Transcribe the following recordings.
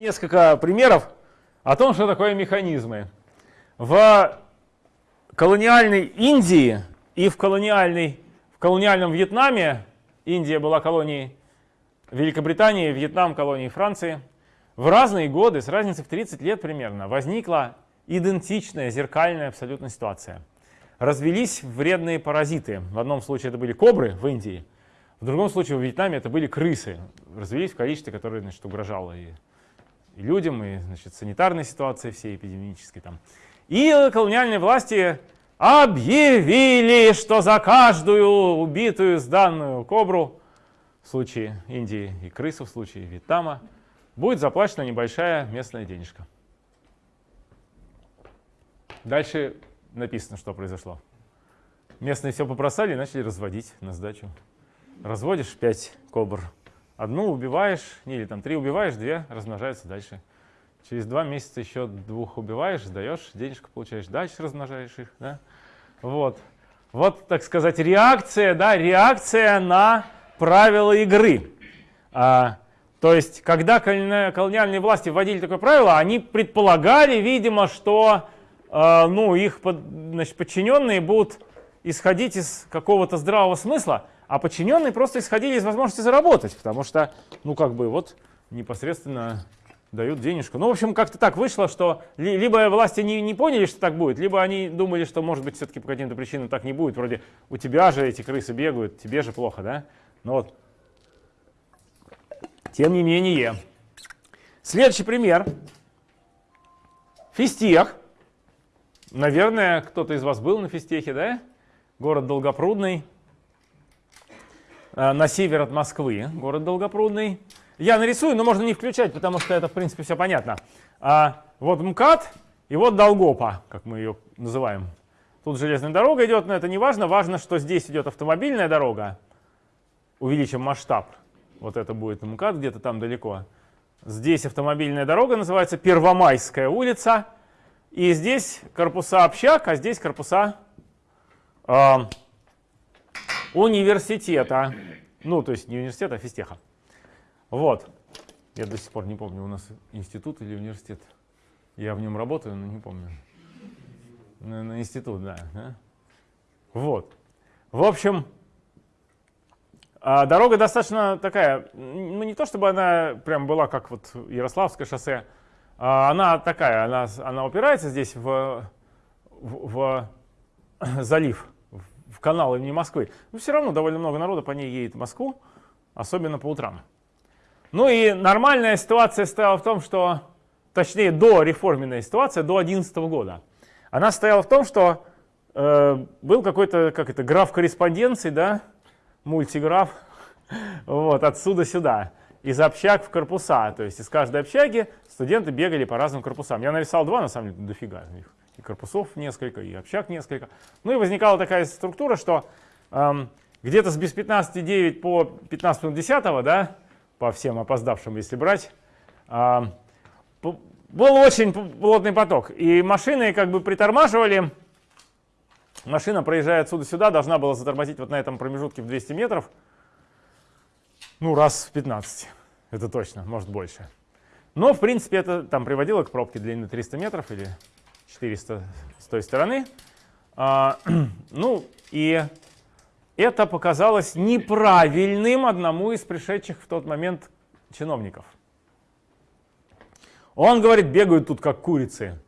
Несколько примеров о том, что такое механизмы. В колониальной Индии и в, колониальной, в колониальном Вьетнаме, Индия была колонией Великобритании, Вьетнам колонией Франции, в разные годы, с разницей в 30 лет примерно, возникла идентичная, зеркальная абсолютно ситуация. Развелись вредные паразиты. В одном случае это были кобры в Индии, в другом случае в Вьетнаме это были крысы. Развелись в количестве, которое значит, угрожало и и людям, и значит, санитарной ситуации всей эпидемической. Там. И колониальные власти объявили, что за каждую убитую сданную кобру в случае Индии и крысу в случае Вьетнама будет заплачена небольшая местная денежка. Дальше написано, что произошло. Местные все попросали и начали разводить на сдачу. Разводишь 5 кобр Одну убиваешь, не, или там три убиваешь, две размножаются дальше. Через два месяца еще двух убиваешь, сдаешь, денежку получаешь, дальше размножаешь их. Да? Вот. вот, так сказать, реакция, да, реакция на правила игры. А, то есть, когда колониальные власти вводили такое правило, они предполагали, видимо, что а, ну, их под, значит, подчиненные будут исходить из какого-то здравого смысла, а подчиненные просто исходили из возможности заработать, потому что, ну, как бы, вот непосредственно дают денежку. Ну, в общем, как-то так вышло, что либо власти не, не поняли, что так будет, либо они думали, что, может быть, все-таки по каким-то причинам так не будет. Вроде у тебя же эти крысы бегают, тебе же плохо, да? Ну вот. Тем не менее. Следующий пример. Фистех. Наверное, кто-то из вас был на Фистехе, да? Город Долгопрудный. Э, на север от Москвы, город Долгопрудный. Я нарисую, но можно не включать, потому что это, в принципе, все понятно. А, вот МКАД и вот Долгопа, как мы ее называем. Тут железная дорога идет, но это не важно. Важно, что здесь идет автомобильная дорога. Увеличим масштаб. Вот это будет МКАД где-то там далеко. Здесь автомобильная дорога, называется Первомайская улица. И здесь корпуса общак, а здесь корпуса э, университета. Ну, то есть не университета, а физтеха. Вот. Я до сих пор не помню, у нас институт или университет. Я в нем работаю, но не помню. На, на институт, да, да. Вот. В общем, а дорога достаточно такая, ну не то чтобы она прям была как вот Ярославское шоссе, а она такая, она, она упирается здесь в, в, в залив в канал имени Москвы, но все равно довольно много народа по ней едет в Москву, особенно по утрам. Ну и нормальная ситуация стояла в том, что, точнее, до реформенная ситуация, до 2011 года, она стояла в том, что э, был какой-то, как это, граф корреспонденции, да, мультиграф, вот, отсюда сюда, из общак в корпуса, то есть из каждой общаги студенты бегали по разным корпусам. Я нарисовал два, на самом деле, дофига их и корпусов несколько, и общак несколько. Ну и возникала такая структура, что эм, где-то с без 15.9 по 15 минут 10, да, по всем опоздавшим, если брать, эм, был очень плотный поток. И машины как бы притормаживали. Машина, проезжая отсюда сюда, должна была затормозить вот на этом промежутке в 200 метров. Ну, раз в 15. Это точно, может больше. Но, в принципе, это там приводило к пробке длиной 300 метров или 400 с той стороны. А, ну и это показалось неправильным одному из пришедших в тот момент чиновников. Он говорит, бегают тут как курицы.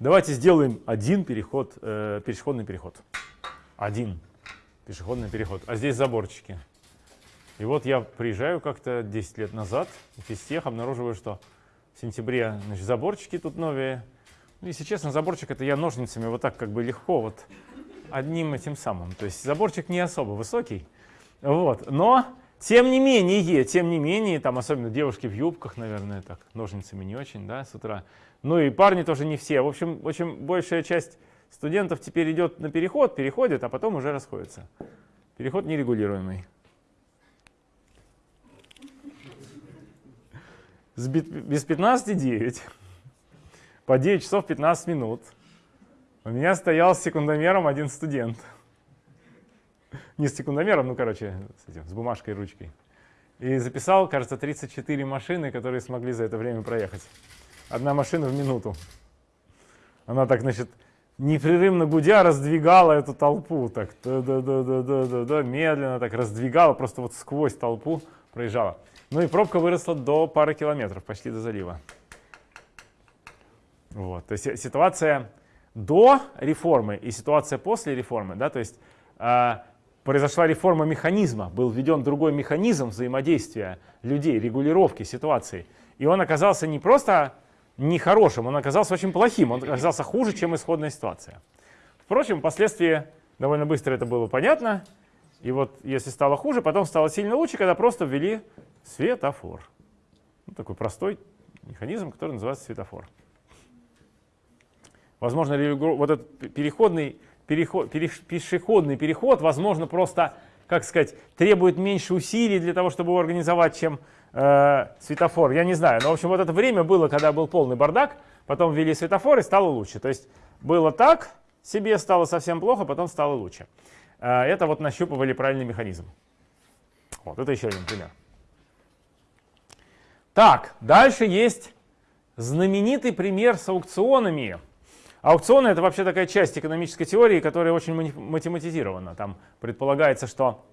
Давайте сделаем один переход, э, пешеходный переход. Один пешеходный переход. А здесь заборчики. И вот я приезжаю как-то 10 лет назад, из всех обнаруживаю, что в сентябре значит, заборчики тут новые, если честно, заборчик это я ножницами вот так как бы легко вот одним этим самым. То есть заборчик не особо высокий, вот, но тем не менее, тем не менее, там особенно девушки в юбках, наверное, так, ножницами не очень, да, с утра. Ну и парни тоже не все. В общем, очень большая часть студентов теперь идет на переход, переходит, а потом уже расходится. Переход нерегулируемый. Без 15,9 по 9 часов 15 минут у меня стоял с секундомером один студент. Не с секундомером, ну, короче, с, этим, с бумажкой и ручкой. и записал, кажется, 34 машины, которые смогли за это время проехать. Одна машина в минуту. Она так, значит, непрерывно гудя раздвигала эту толпу, так, да, да, да, да, да, да, да, медленно так раздвигала, просто вот сквозь толпу проезжала. Ну и пробка выросла до пары километров, почти до залива. Вот, то есть ситуация до реформы и ситуация после реформы, да, то есть э, произошла реформа механизма, был введен другой механизм взаимодействия людей, регулировки ситуации, и он оказался не просто нехорошим, он оказался очень плохим, он оказался хуже, чем исходная ситуация. Впрочем, впоследствии довольно быстро это было понятно, и вот если стало хуже, потом стало сильно лучше, когда просто ввели светофор. Ну, такой простой механизм, который называется светофор. Возможно, вот этот переходный, переход, пешеходный переход, возможно, просто, как сказать, требует меньше усилий для того, чтобы его организовать, чем э, светофор. Я не знаю. Но, в общем, вот это время было, когда был полный бардак, потом ввели светофор и стало лучше. То есть было так, себе стало совсем плохо, потом стало лучше. Э, это вот нащупывали правильный механизм. Вот, это еще один пример. Так, дальше есть знаменитый пример с аукционами. Аукционы — это вообще такая часть экономической теории, которая очень математизирована. Там предполагается, что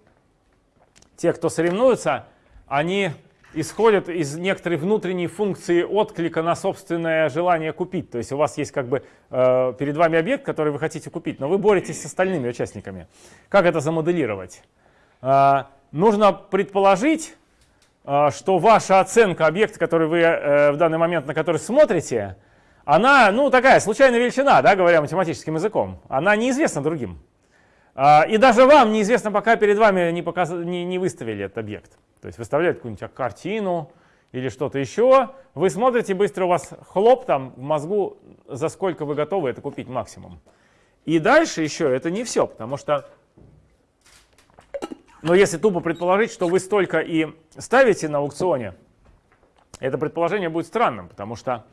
те, кто соревнуются, они исходят из некоторой внутренней функции отклика на собственное желание купить. То есть у вас есть как бы э, перед вами объект, который вы хотите купить, но вы боретесь с остальными участниками. Как это замоделировать? Э, нужно предположить, э, что ваша оценка объекта, который вы э, в данный момент на который смотрите, она, ну, такая случайная величина, да, говоря математическим языком. Она неизвестна другим. А, и даже вам неизвестно, пока перед вами не, показ... не, не выставили этот объект. То есть выставляют какую-нибудь картину или что-то еще. Вы смотрите, быстро у вас хлоп там в мозгу, за сколько вы готовы это купить максимум. И дальше еще это не все, потому что, но если тупо предположить, что вы столько и ставите на аукционе, это предположение будет странным, потому что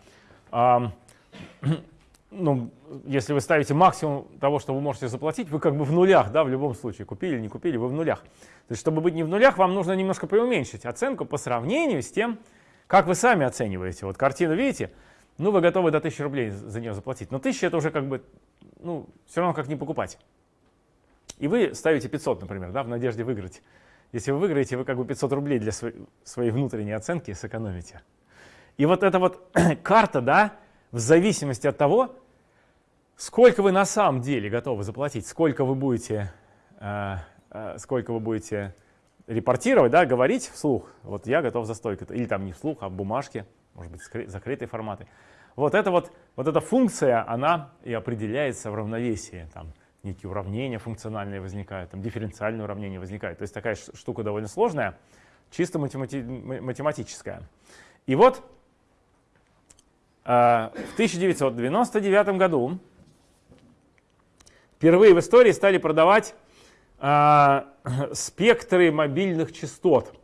ну, если вы ставите максимум того, что вы можете заплатить, вы как бы в нулях, да, в любом случае, купили или не купили, вы в нулях. То есть, чтобы быть не в нулях, вам нужно немножко преуменьшить оценку по сравнению с тем, как вы сами оцениваете. Вот картину видите, ну, вы готовы до 1000 рублей за нее заплатить, но 1000 это уже как бы, ну, все равно как не покупать. И вы ставите 500, например, да, в надежде выиграть. Если вы выиграете, вы как бы 500 рублей для своей внутренней оценки сэкономите. И вот эта вот карта, да, в зависимости от того, сколько вы на самом деле готовы заплатить, сколько вы будете, э, э, сколько вы будете репортировать, да, говорить вслух, вот я готов за столько, или там не вслух, а в бумажке, может быть, закрытые форматы. Вот эта вот, вот эта функция, она и определяется в равновесии. Там некие уравнения функциональные возникают, там дифференциальные уравнения возникают. То есть такая штука довольно сложная, чисто математи математическая. И вот в 1999 году впервые в истории стали продавать а, спектры мобильных частот.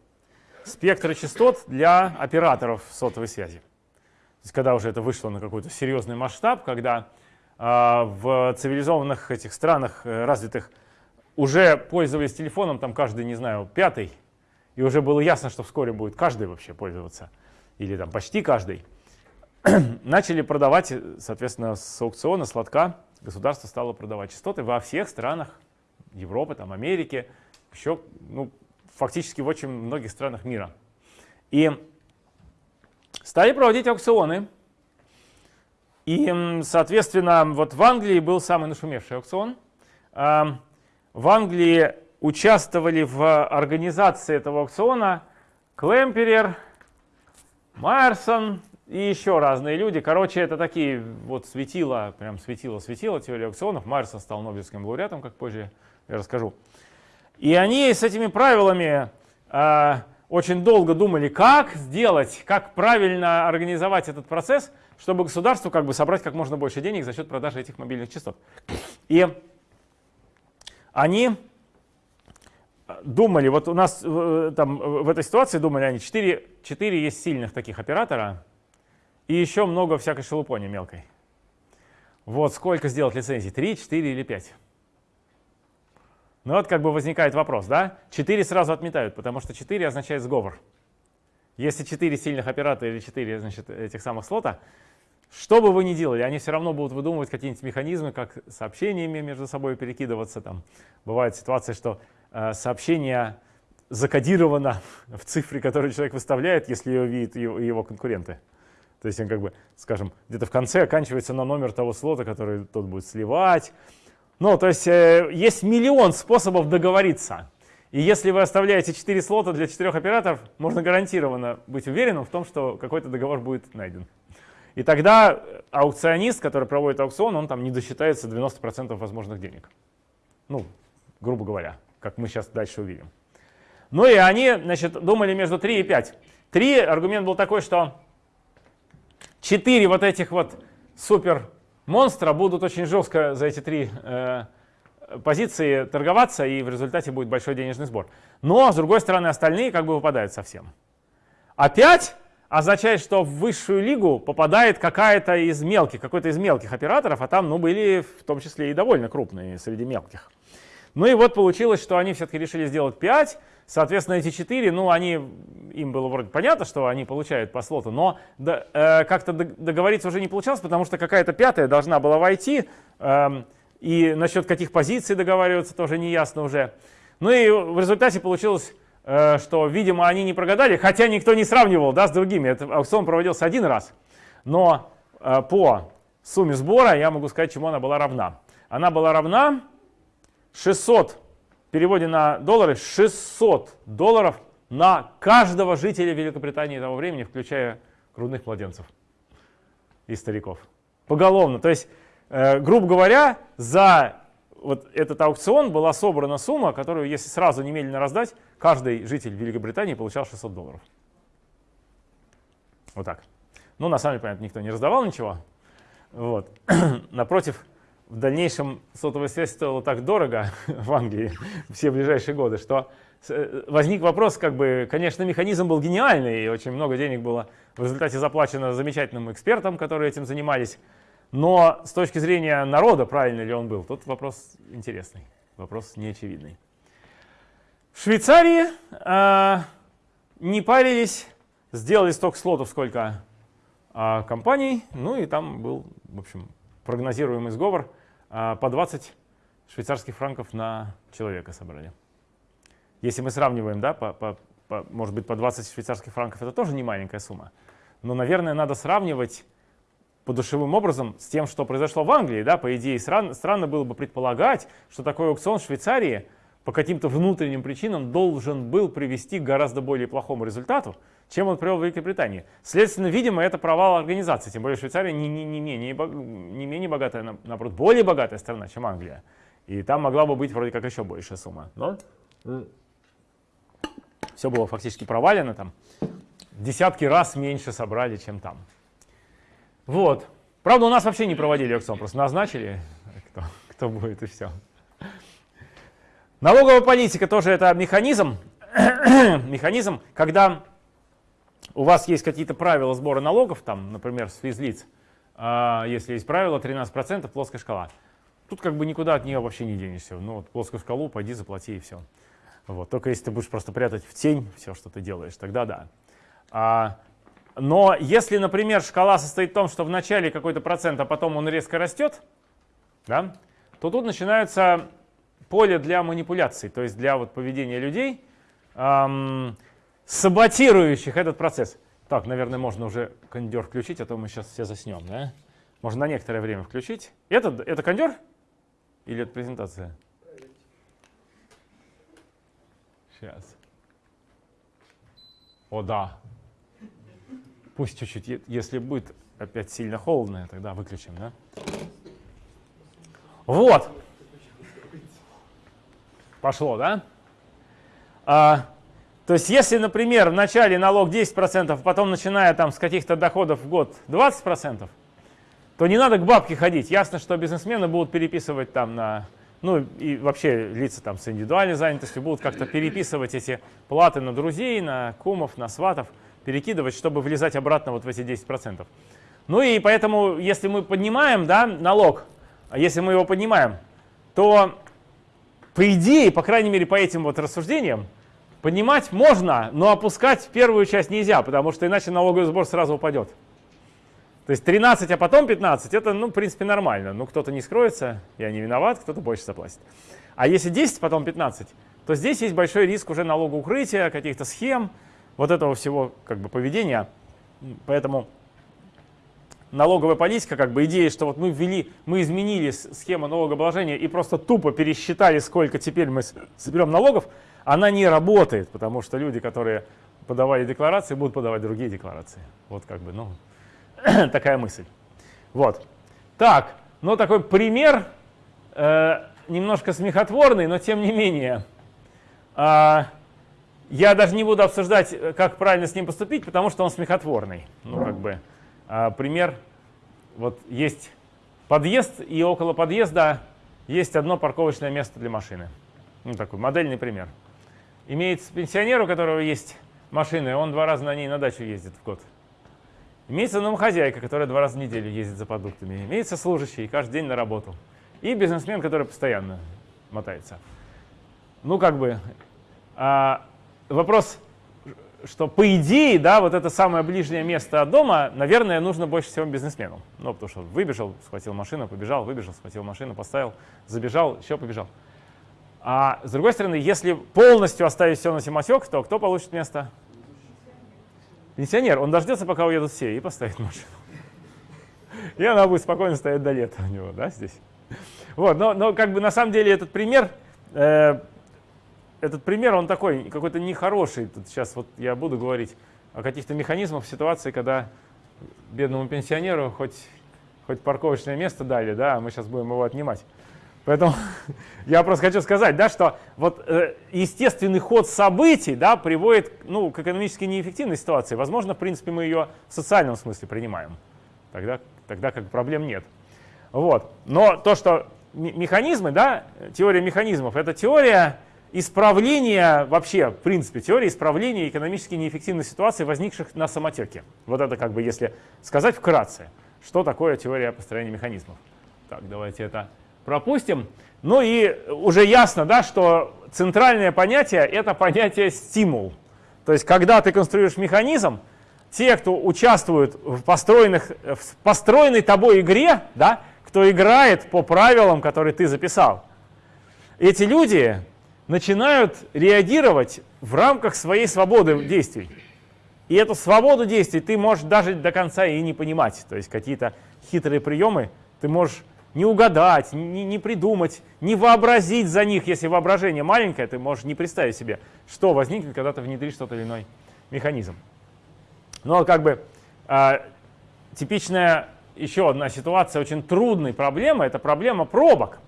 Спектры частот для операторов сотовой связи. То есть, когда уже это вышло на какой-то серьезный масштаб, когда а, в цивилизованных этих странах э, развитых уже пользовались телефоном там каждый, не знаю, пятый, и уже было ясно, что вскоре будет каждый вообще пользоваться, или там почти каждый. начали продавать, соответственно, с аукциона, с лотка государство стало продавать частоты во всех странах Европы, там, Америки, еще ну, фактически в очень многих странах мира. И стали проводить аукционы. И, соответственно, вот в Англии был самый нашумевший аукцион. В Англии участвовали в организации этого аукциона Клемперер, Майерсон, и еще разные люди. Короче, это такие вот светило, прям светило-светило теория аукционов. Майерсон стал Нобелевским лауреатом, как позже я расскажу. И они с этими правилами э, очень долго думали, как сделать, как правильно организовать этот процесс, чтобы государству как бы собрать как можно больше денег за счет продажи этих мобильных частот. И они думали, вот у нас э, там в этой ситуации думали они, 4, 4 есть сильных таких оператора, и еще много всякой шелупони мелкой. Вот сколько сделать лицензий? 3, 4 или 5? Ну вот как бы возникает вопрос, да? 4 сразу отметают, потому что 4 означает сговор. Если 4 сильных оператора или 4 значит, этих самых слота, что бы вы ни делали, они все равно будут выдумывать какие-нибудь механизмы, как сообщениями между собой перекидываться. Там. Бывают ситуации, что э, сообщение закодировано в цифре, которую человек выставляет, если ее видят его, его конкуренты. То есть он как бы, скажем, где-то в конце оканчивается на номер того слота, который тот будет сливать. Ну, то есть э, есть миллион способов договориться. И если вы оставляете 4 слота для 4 операторов, можно гарантированно быть уверенным в том, что какой-то договор будет найден. И тогда аукционист, который проводит аукцион, он там не досчитается 90% возможных денег. Ну, грубо говоря, как мы сейчас дальше увидим. Ну и они, значит, думали между 3 и 5. 3 аргумент был такой, что 4 вот этих вот супер монстра будут очень жестко за эти три э, позиции торговаться, и в результате будет большой денежный сбор. Но, с другой стороны, остальные как бы выпадают совсем. 5 означает, что в высшую лигу попадает какая-то из мелких, какой-то из мелких операторов, а там ну, были в том числе и довольно крупные среди мелких. Ну и вот получилось, что они все-таки решили сделать 5, соответственно, эти 4, ну, они, им было вроде понятно, что они получают по слоту, но да, э, как-то договориться уже не получалось, потому что какая-то пятая должна была войти, э, и насчет каких позиций договариваться тоже не ясно уже. Ну и в результате получилось Э, что, видимо, они не прогадали, хотя никто не сравнивал да, с другими. Этот аукцион проводился один раз, но э, по сумме сбора я могу сказать, чему она была равна. Она была равна 600, в переводе на доллары, 600 долларов на каждого жителя Великобритании того времени, включая грудных младенцев и стариков. Поголовно. То есть, э, грубо говоря, за вот этот аукцион была собрана сумма, которую, если сразу немедленно раздать, каждый житель Великобритании получал 600 долларов. Вот так. Ну, на самом деле, понятно, никто не раздавал ничего. Вот. Напротив, в дальнейшем сотовая связь стоила так дорого в Англии все ближайшие годы, что э, возник вопрос, как бы, конечно, механизм был гениальный, и очень много денег было в результате заплачено замечательным экспертам, которые этим занимались. Но с точки зрения народа, правильно ли он был, тут вопрос интересный, вопрос неочевидный. В Швейцарии э, не парились, сделали столько слотов, сколько э, компаний, ну и там был, в общем, прогнозируемый сговор, по 20 швейцарских франков на человека собрали. Если мы сравниваем, да, по, по, по, может быть, по 20 швейцарских франков это тоже не маленькая сумма, но, наверное, надо сравнивать подушевым образом с тем, что произошло в Англии. Да? По идее, странно, странно было бы предполагать, что такой аукцион в Швейцарии по каким-то внутренним причинам должен был привести к гораздо более плохому результату, чем он привел в Великобритании. Следственно, видимо, это провал организации, тем более Швейцария не, не, не, менее, не менее богатая, наоборот, более богатая страна, чем Англия. И там могла бы быть вроде как еще большая сумма. Но все было фактически провалено там. Десятки раз меньше собрали, чем там. Вот. Правда, у нас вообще не проводили аукцион, просто назначили, кто, кто будет, и все. Налоговая политика тоже это механизм, механизм, когда у вас есть какие-то правила сбора налогов, там, например, с физлиц, а, если есть правило 13%, плоская шкала. Тут как бы никуда от нее вообще не денешься. Ну вот плоскую шкалу пойди заплати и все. Вот. Только если ты будешь просто прятать в тень все, что ты делаешь, тогда да. А но если, например, шкала состоит в том, что в начале какой-то процент, а потом он резко растет, да, то тут начинается поле для манипуляций, то есть для вот поведения людей, саботирующих этот процесс. Так, наверное, можно уже кондер включить, а то мы сейчас все заснем. Да? Можно на некоторое время включить. Это, это кондер или это презентация? Сейчас. О, да, Пусть чуть-чуть, если будет опять сильно холодно, тогда выключим, да? Вот. Пошло, да? А, то есть, если, например, в начале налог 10%, а потом начиная там с каких-то доходов в год 20%, то не надо к бабке ходить. Ясно, что бизнесмены будут переписывать там на, ну и вообще лица там с индивидуальной занятостью будут как-то переписывать эти платы на друзей, на кумов, на сватов перекидывать, чтобы влезать обратно вот в эти 10%. Ну и поэтому, если мы поднимаем да, налог, а если мы его поднимаем, то по идее, по крайней мере, по этим вот рассуждениям, поднимать можно, но опускать первую часть нельзя, потому что иначе налоговый сбор сразу упадет. То есть 13, а потом 15, это, ну, в принципе, нормально. Ну, кто-то не скроется, я не виноват, кто-то больше заплатит. А если 10, потом 15, то здесь есть большой риск уже налогоукрытия, каких-то схем, вот этого всего как бы поведения. Поэтому налоговая политика, как бы идея, что вот мы ввели, мы изменили схему налогообложения и просто тупо пересчитали, сколько теперь мы соберем налогов, она не работает, потому что люди, которые подавали декларации, будут подавать другие декларации. Вот как бы, ну, такая мысль. Вот. Так, ну такой пример, э, немножко смехотворный, но тем не менее. Э, я даже не буду обсуждать, как правильно с ним поступить, потому что он смехотворный. Ну, как бы, э, пример, вот есть подъезд, и около подъезда есть одно парковочное место для машины. Ну, такой модельный пример. Имеется пенсионер, у которого есть машина, и он два раза на ней на дачу ездит в год. Имеется домохозяйка, которая два раза в неделю ездит за продуктами. Имеется служащий, каждый день на работу. И бизнесмен, который постоянно мотается. Ну, как бы, а, вопрос, что по идее, да, вот это самое ближнее место от дома, наверное, нужно больше всего бизнесмену. Ну, потому что выбежал, схватил машину, побежал, выбежал, схватил машину, поставил, забежал, еще побежал. А с другой стороны, если полностью оставить все на самотек, то кто получит место? Пенсионер. Он дождется, пока уедут все, и поставит машину. И она будет спокойно стоять до лета у него, да, здесь. Вот, но, но как бы на самом деле этот пример, э, этот пример, он такой, какой-то нехороший. Тут сейчас вот я буду говорить о каких-то механизмах в ситуации, когда бедному пенсионеру хоть, хоть парковочное место дали, да, а мы сейчас будем его отнимать. Поэтому я просто хочу сказать, да, что вот э, естественный ход событий да, приводит ну, к экономически неэффективной ситуации. Возможно, в принципе, мы ее в социальном смысле принимаем. Тогда, тогда как проблем нет. Вот. Но то, что механизмы, да, теория механизмов, это теория исправления, вообще, в принципе, теория исправления экономически неэффективной ситуации, возникших на самотеке. Вот это как бы, если сказать вкратце, что такое теория построения механизмов. Так, давайте это пропустим. Ну и уже ясно, да, что центральное понятие — это понятие стимул. То есть когда ты конструируешь механизм, те, кто участвует в, построенных, в построенной тобой игре, да, кто играет по правилам, которые ты записал, эти люди начинают реагировать в рамках своей свободы действий. И эту свободу действий ты можешь даже до конца и не понимать. То есть какие-то хитрые приемы ты можешь не угадать, не, не придумать, не вообразить за них. Если воображение маленькое, ты можешь не представить себе, что возникнет, когда ты внедришь тот или иной механизм. Но как бы э, типичная еще одна ситуация очень трудной проблемы, это проблема пробок.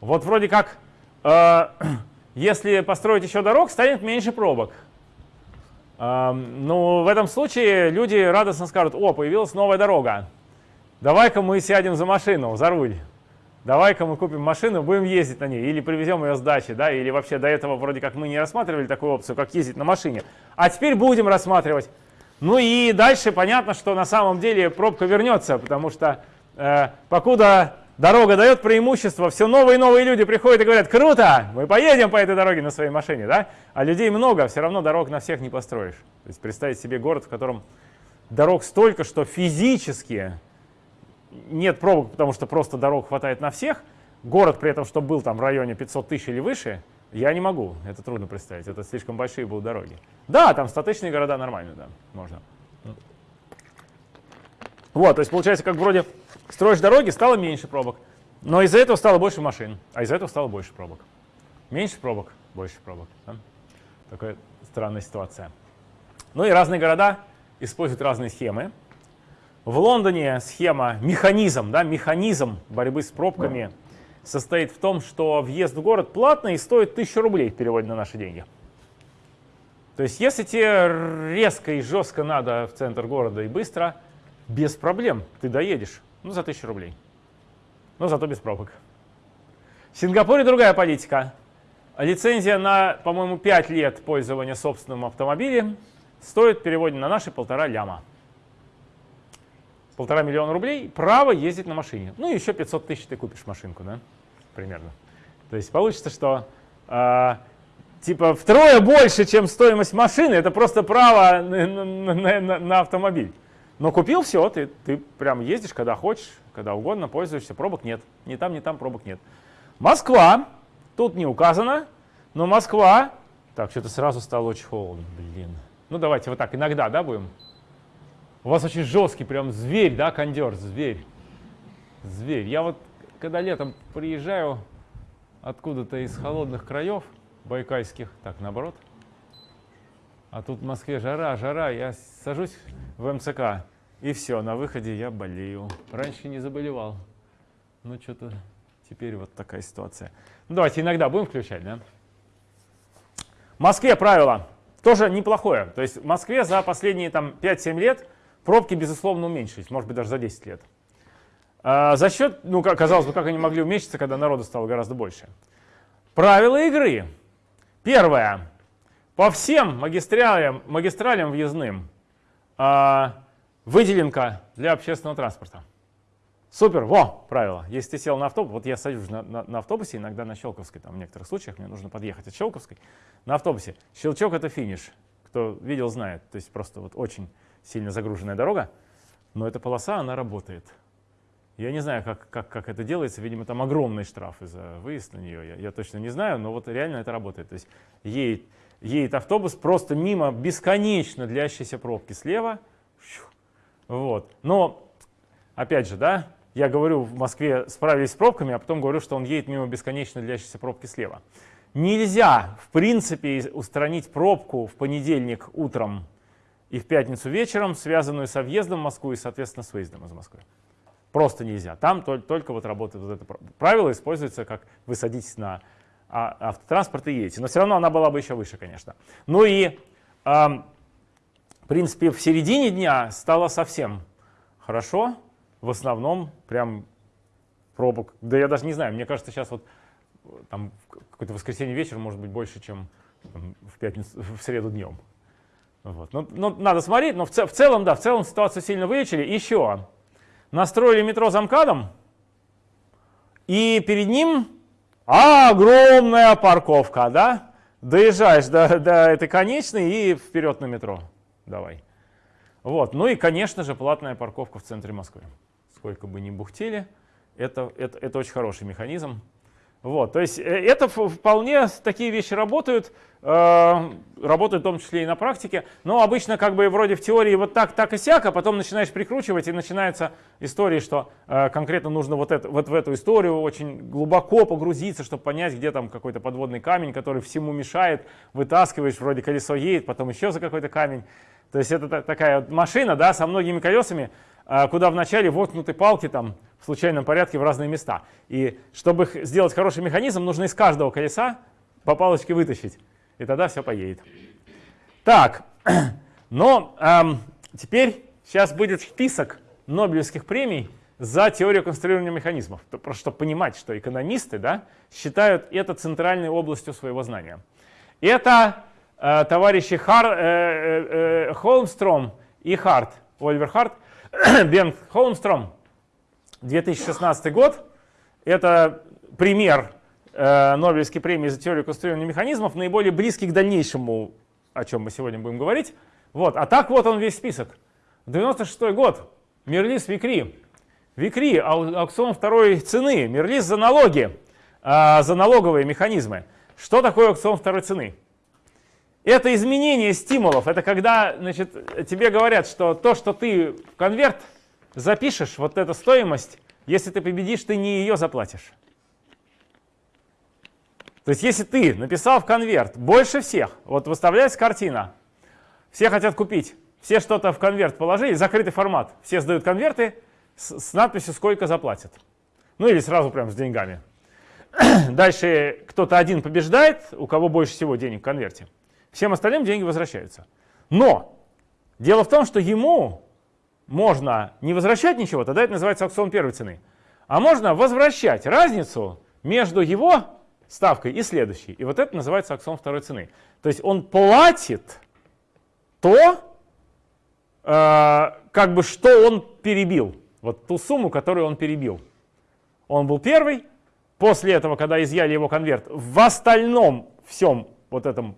Вот вроде как, э, если построить еще дорог, станет меньше пробок. Э, ну, в этом случае люди радостно скажут, о, появилась новая дорога давай-ка мы сядем за машину, за руль. Давай-ка мы купим машину, будем ездить на ней, или привезем ее с дачи, да, или вообще до этого вроде как мы не рассматривали такую опцию, как ездить на машине. А теперь будем рассматривать. Ну и дальше понятно, что на самом деле пробка вернется, потому что э, покуда дорога дает преимущество, все новые и новые люди приходят и говорят, круто, мы поедем по этой дороге на своей машине, да? А людей много, все равно дорог на всех не построишь. То есть представить себе город, в котором дорог столько, что физически нет пробок, потому что просто дорог хватает на всех, город при этом, чтобы был там в районе 500 тысяч или выше, я не могу, это трудно представить, это слишком большие будут дороги. Да, там статичные города нормально, да, можно. Вот, то есть получается, как вроде строишь дороги, стало меньше пробок, но из-за этого стало больше машин, а из-за этого стало больше пробок. Меньше пробок, больше пробок. Да? Такая странная ситуация. Ну и разные города используют разные схемы. В Лондоне схема, механизм, да, механизм борьбы с пробками состоит в том, что въезд в город платный и стоит 1000 рублей в переводе на наши деньги. То есть если тебе резко и жестко надо в центр города и быстро, без проблем ты доедешь, ну за 1000 рублей. Но зато без пробок. В Сингапуре другая политика. Лицензия на, по-моему, 5 лет пользования собственным автомобилем стоит в переводе на наши полтора ляма полтора миллиона рублей, право ездить на машине. Ну, еще 500 тысяч ты купишь машинку, да, примерно. То есть получится, что э, типа втрое больше, чем стоимость машины, это просто право на, на, на, на автомобиль. Но купил все, ты, ты прям ездишь, когда хочешь, когда угодно, пользуешься, пробок нет. Ни там, ни там пробок нет. Москва, тут не указано, но Москва, так, что-то сразу стало очень холодно, блин. Ну давайте вот так, иногда, да, будем? У вас очень жесткий, прям зверь, да, кондер, зверь. Зверь. Я вот, когда летом приезжаю откуда-то из холодных краев, байкальских, так, наоборот, а тут в Москве жара, жара, я сажусь в МЦК, и все, на выходе я болею. Раньше не заболевал. Ну, что-то теперь вот такая ситуация. Ну, давайте иногда будем включать, да? В Москве правило тоже неплохое. То есть в Москве за последние там 5-7 лет пробки, безусловно, уменьшились, может быть, даже за 10 лет. А за счет, ну, казалось бы, как они могли уменьшиться, когда народу стало гораздо больше. Правила игры. Первое. По всем магистралям, магистралям въездным а, выделенка для общественного транспорта. Супер, во, правило. Если ты сел на автобус, вот я сажусь на, на, на автобусе, иногда на Щелковской, там в некоторых случаях мне нужно подъехать от Щелковской, на автобусе. Щелчок — это финиш. Кто видел, знает. То есть просто вот очень сильно загруженная дорога, но эта полоса, она работает. Я не знаю, как, как, как это делается, видимо, там огромные штрафы за выезд на нее, я, я точно не знаю, но вот реально это работает. То есть едет, едет автобус просто мимо бесконечно длящейся пробки слева, вот. Но, опять же, да, я говорю, в Москве справились с пробками, а потом говорю, что он едет мимо бесконечно длящейся пробки слева. Нельзя, в принципе, устранить пробку в понедельник утром и в пятницу вечером, связанную со въездом в Москву и, соответственно, с выездом из Москвы. Просто нельзя. Там только, только вот работает вот это правило, используется, как вы садитесь на а, автотранспорт и едете. Но все равно она была бы еще выше, конечно. Ну и, э, в принципе, в середине дня стало совсем хорошо в основном прям пробок. Да я даже не знаю, мне кажется, сейчас вот там какое-то воскресенье вечер может быть больше, чем в пятницу, в среду днем. Вот. Ну, ну, надо смотреть, но в, в целом, да, в целом ситуацию сильно вылечили. Еще настроили метро замкадом, и перед ним огромная парковка, да? Доезжаешь до, до этой конечной и вперед на метро. Давай. Вот. Ну и, конечно же, платная парковка в центре Москвы сколько бы ни бухтели, это, это, это очень хороший механизм. Вот, то есть э, это вполне такие вещи работают, э, работают в том числе и на практике, но обычно как бы вроде в теории вот так, так и сяк, а потом начинаешь прикручивать и начинается история, что э, конкретно нужно вот, это, вот в эту историю очень глубоко погрузиться, чтобы понять, где там какой-то подводный камень, который всему мешает, вытаскиваешь, вроде колесо едет, потом еще за какой-то камень. То есть это такая машина да, со многими колесами, куда вначале воткнуты палки там в случайном порядке в разные места. И чтобы сделать хороший механизм, нужно из каждого колеса по палочке вытащить. И тогда все поедет. Так, но эм, теперь сейчас будет список Нобелевских премий за теорию конструирования механизмов. Просто чтобы понимать, что экономисты да, считают это центральной областью своего знания. Это э, товарищи Хар, э, э, э Холмстром и Харт, Оливер Харт, Бен Холмстром, 2016 год. Это пример э, Нобелевской премии за теорию конструирования механизмов, наиболее близкий к дальнейшему, о чем мы сегодня будем говорить. Вот. А так вот он весь список. 96 год. Мерлис Викри. Викри, аукцион второй цены. Мерлис за налоги, э, за налоговые механизмы. Что такое аукцион второй цены? Это изменение стимулов. Это когда значит, тебе говорят, что то, что ты в конверт запишешь, вот эта стоимость, если ты победишь, ты не ее заплатишь. То есть если ты написал в конверт больше всех, вот выставляется картина, все хотят купить, все что-то в конверт положили, закрытый формат, все сдают конверты с, с надписью «Сколько заплатят». Ну или сразу прям с деньгами. Дальше кто-то один побеждает, у кого больше всего денег в конверте. Всем остальным деньги возвращаются. Но дело в том, что ему можно не возвращать ничего, тогда это называется аукцион первой цены, а можно возвращать разницу между его ставкой и следующей. И вот это называется аукцион второй цены. То есть он платит то, э, как бы что он перебил. Вот ту сумму, которую он перебил. Он был первый, после этого, когда изъяли его конверт, в остальном всем вот этом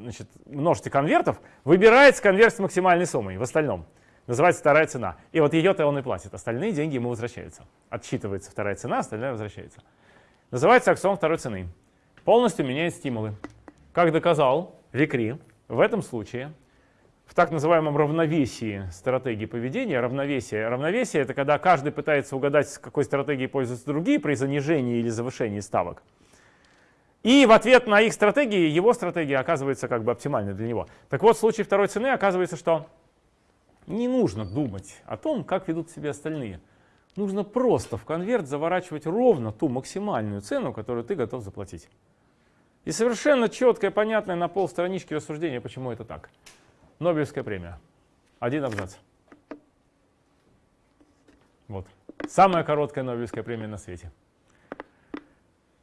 значит, множестве конвертов выбирается конверт с максимальной суммой в остальном. Называется вторая цена. И вот ее-то он и платит. Остальные деньги ему возвращаются. Отсчитывается вторая цена, остальная возвращается. Называется аксиом второй цены. Полностью меняет стимулы. Как доказал Викри, в этом случае в так называемом равновесии стратегии поведения, равновесие, равновесие это когда каждый пытается угадать, с какой стратегией пользуются другие при занижении или завышении ставок. И в ответ на их стратегии, его стратегия оказывается как бы оптимальной для него. Так вот, в случае второй цены оказывается, что не нужно думать о том, как ведут себя остальные. Нужно просто в конверт заворачивать ровно ту максимальную цену, которую ты готов заплатить. И совершенно четкое, понятное на полстранички рассуждение, почему это так. Нобелевская премия. Один абзац. Вот. Самая короткая Нобелевская премия на свете.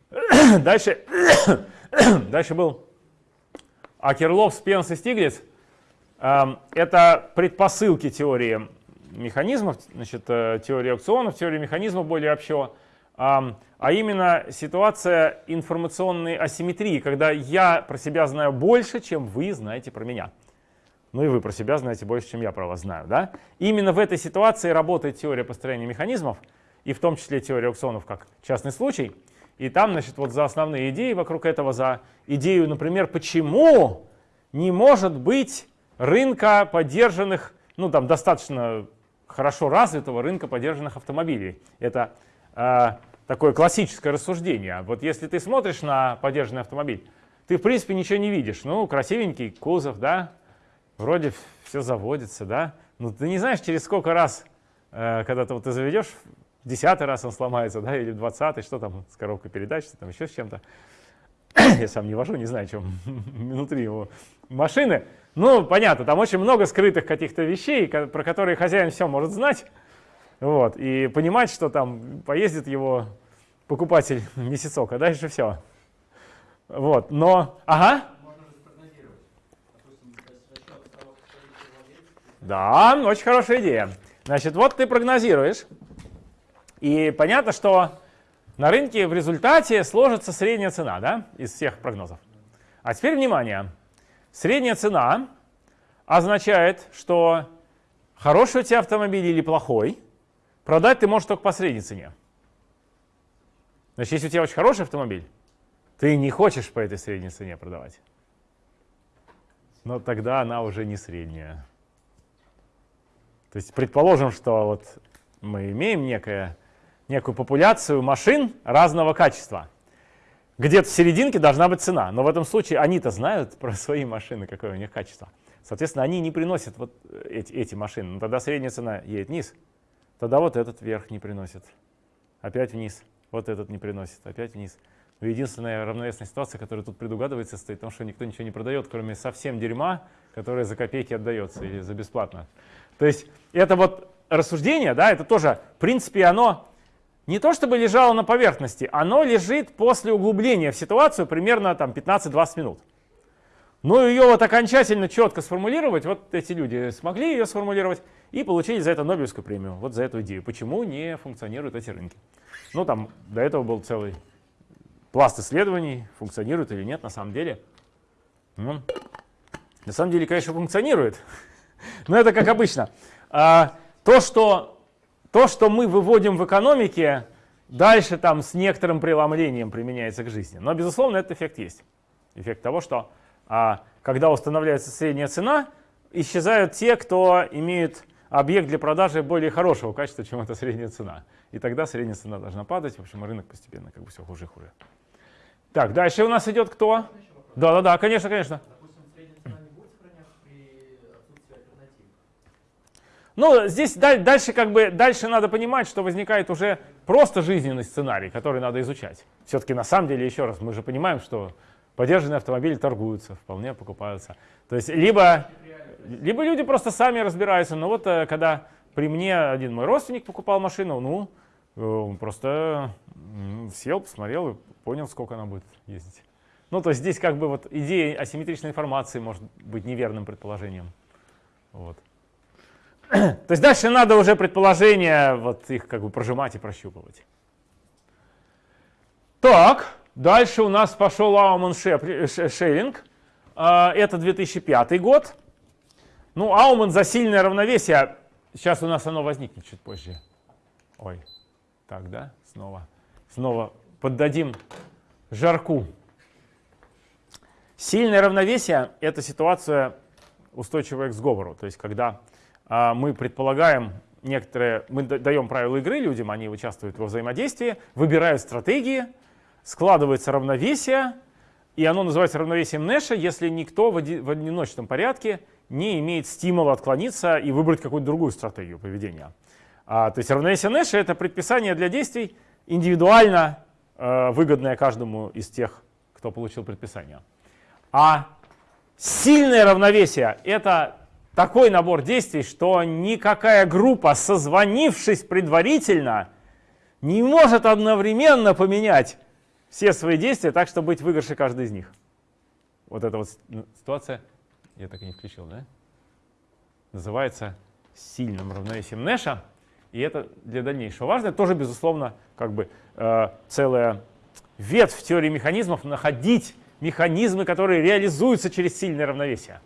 Дальше, дальше был Акерлов, Спенс и Стиглиц. Эм, это предпосылки теории механизмов, значит, э, теории аукционов, теории механизмов более общо, эм, а именно ситуация информационной асимметрии, когда я про себя знаю больше, чем вы знаете про меня. Ну и вы про себя знаете больше, чем я про вас знаю. Да? Именно в этой ситуации работает теория построения механизмов, и в том числе теория аукционов как частный случай. И там, значит, вот за основные идеи вокруг этого, за идею, например, почему не может быть рынка поддержанных, ну там достаточно хорошо развитого рынка поддержанных автомобилей. Это э, такое классическое рассуждение. Вот если ты смотришь на поддержанный автомобиль, ты в принципе ничего не видишь. Ну, красивенький кузов, да, вроде все заводится, да. Но ты не знаешь, через сколько раз, э, когда ты, вот, ты заведешь, десятый раз он сломается, да, или двадцатый, что там с коробкой передач, что там еще с чем-то. Я сам не вожу, не знаю, чем внутри его машины. Ну, понятно, там очень много скрытых каких-то вещей, про которые хозяин все может знать. Вот, и понимать, что там поездит его покупатель месяцок, а дальше все. Вот, но, ага. Да, очень хорошая идея. Значит, вот ты прогнозируешь, и понятно, что на рынке в результате сложится средняя цена да, из всех прогнозов. А теперь внимание. Средняя цена означает, что хороший у тебя автомобиль или плохой, продать ты можешь только по средней цене. Значит, если у тебя очень хороший автомобиль, ты не хочешь по этой средней цене продавать. Но тогда она уже не средняя. То есть предположим, что вот мы имеем некое некую популяцию машин разного качества. Где-то в серединке должна быть цена, но в этом случае они-то знают про свои машины, какое у них качество. Соответственно, они не приносят вот эти, эти машины. Но тогда средняя цена едет вниз. Тогда вот этот вверх не приносит. Опять вниз. Вот этот не приносит. Опять вниз. Но единственная равновесная ситуация, которая тут предугадывается, стоит в том, что никто ничего не продает, кроме совсем дерьма, которое за копейки отдается или за бесплатно. То есть это вот рассуждение, да, это тоже, в принципе, оно не то чтобы лежало на поверхности, оно лежит после углубления в ситуацию примерно там 15-20 минут. Но ее вот окончательно четко сформулировать, вот эти люди смогли ее сформулировать и получили за это Нобелевскую премию, вот за эту идею. Почему не функционируют эти рынки? Ну там до этого был целый пласт исследований, функционирует или нет на самом деле. Ну, на самом деле, конечно, функционирует, но это как обычно. А, то, что то, что мы выводим в экономике, дальше там с некоторым преломлением применяется к жизни. Но, безусловно, этот эффект есть. Эффект того, что а, когда устанавливается средняя цена, исчезают те, кто имеет объект для продажи более хорошего качества, чем эта средняя цена. И тогда средняя цена должна падать, в общем, рынок постепенно как бы все хуже и хуже. Так, дальше у нас идет кто? Да-да-да, конечно, конечно. Ну, здесь дальше как бы дальше надо понимать, что возникает уже просто жизненный сценарий, который надо изучать. Все-таки на самом деле, еще раз, мы же понимаем, что подержанные автомобили торгуются, вполне покупаются. То есть либо, либо люди просто сами разбираются. Но вот э, когда при мне один мой родственник покупал машину, ну, он просто сел, посмотрел и понял, сколько она будет ездить. Ну, то есть здесь как бы вот идея асимметричной информации может быть неверным предположением. Вот. То есть дальше надо уже предположения, вот их как бы прожимать и прощупывать. Так, дальше у нас пошел Ауман Шеллинг. А, это 2005 год. Ну, Ауман за сильное равновесие. Сейчас у нас оно возникнет чуть позже. Ой, так, да? Снова, снова поддадим жарку. Сильное равновесие — это ситуация устойчивая к сговору. То есть когда мы предполагаем некоторые, мы даем правила игры людям, они участвуют во взаимодействии, выбирают стратегии, складывается равновесие, и оно называется равновесием Нэша, если никто в одиночном порядке не имеет стимула отклониться и выбрать какую-то другую стратегию поведения. А, то есть равновесие Нэша — это предписание для действий индивидуально э, выгодное каждому из тех, кто получил предписание. А сильное равновесие — это такой набор действий, что никакая группа, созвонившись предварительно, не может одновременно поменять все свои действия так, чтобы быть выигрыше каждый из них. Вот эта вот ситуация, я так и не включил, да? Называется сильным равновесием Нэша. И это для дальнейшего важно. Это тоже, безусловно, как бы э, целая ветвь теории механизмов находить механизмы, которые реализуются через сильное равновесие.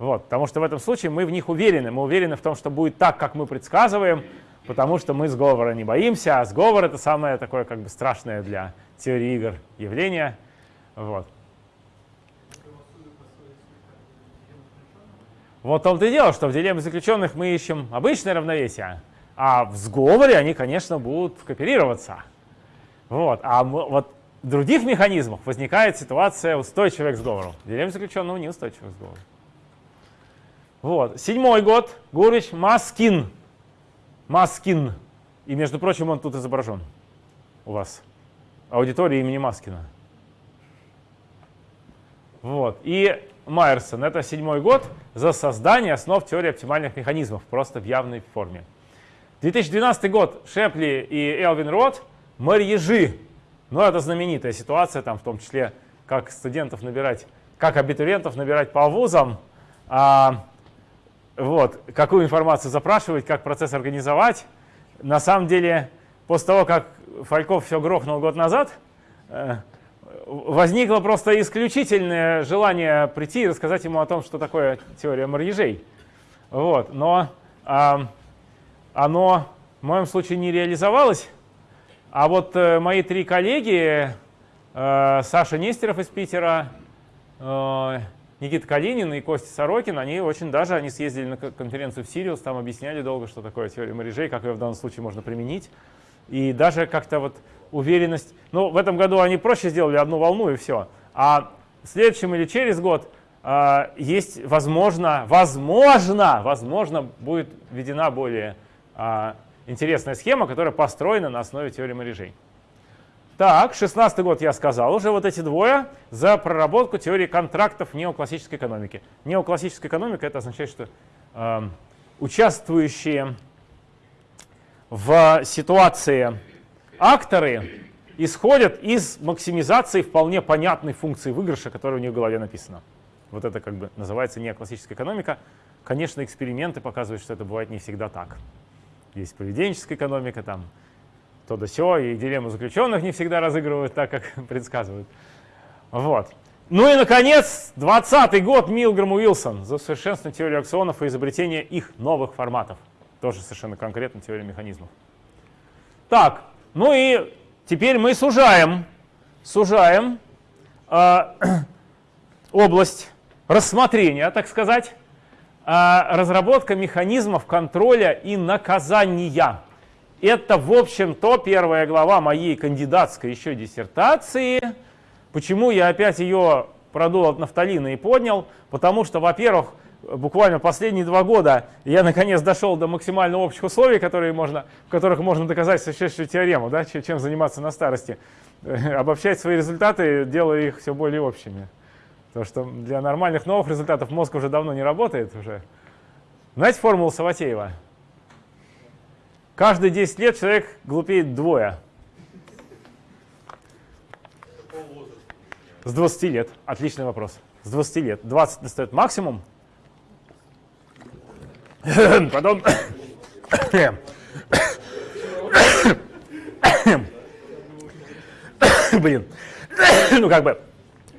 Вот, потому что в этом случае мы в них уверены. Мы уверены в том, что будет так, как мы предсказываем, потому что мы сговора не боимся, а сговор — это самое такое как бы страшное для теории игр явление. Вот. Вот в том-то и дело, что в дилемме заключенных мы ищем обычное равновесие, а в сговоре они, конечно, будут кооперироваться. Вот. А вот в других механизмах возникает ситуация устойчивая к сговору. Дилемма заключенного неустойчивая к сговору. Вот. Седьмой год. Гурвич Маскин. Маскин. И, между прочим, он тут изображен у вас. Аудитория имени Маскина. Вот. И Майерсон. Это седьмой год за создание основ теории оптимальных механизмов, просто в явной форме. 2012 год. Шепли и Элвин Рот. Марьежи но это знаменитая ситуация, там в том числе, как студентов набирать, как абитуриентов набирать по вузам, а, вот, какую информацию запрашивать, как процесс организовать. На самом деле, после того, как Фальков все грохнул год назад, э, возникло просто исключительное желание прийти и рассказать ему о том, что такое теория марьежей. Вот, но а, оно в моем случае не реализовалось, а вот э, мои три коллеги, э, Саша Нестеров из Питера, Никита Калинин и Костя Сорокин, они очень даже, они съездили на конференцию в Сириус, там объясняли долго, что такое теория морежей, как ее в данном случае можно применить. И даже как-то вот уверенность, ну в этом году они проще сделали одну волну и все. А в следующем или через год э, есть, возможно, возможно, возможно, будет введена более э, интересная схема, которая построена на основе теории морежей. Так, 16 год я сказал уже, вот эти двое за проработку теории контрактов неоклассической экономики. Неоклассическая экономика это означает, что э, участвующие в ситуации акторы исходят из максимизации вполне понятной функции выигрыша, которая у них в голове написана. Вот это как бы называется неоклассическая экономика. Конечно, эксперименты показывают, что это бывает не всегда так есть поведенческая экономика, там то да сё, и дилемму заключенных не всегда разыгрывают так, как предсказывают. Вот. Ну и, наконец, 20 год Милграм Уилсон за совершенствование теории аксионов и изобретение их новых форматов. Тоже совершенно конкретно теория механизмов. Так, ну и теперь мы сужаем, сужаем э, область рассмотрения, так сказать, а, разработка механизмов контроля и наказания. Это, в общем-то, первая глава моей кандидатской еще диссертации. Почему я опять ее продул от нафталина и поднял? Потому что, во-первых, буквально последние два года я наконец дошел до максимально общих условий, которые можно, в которых можно доказать существующую теорему, да, чем заниматься на старости. Обобщать свои результаты, делая их все более общими. Потому что для нормальных новых результатов мозг уже давно не работает. уже. Знаете формулу Саватеева? Каждые 10 лет человек глупеет двое. С 20 лет. Отличный вопрос. С 20 лет. 20 достает максимум. Потом... блин, ну как бы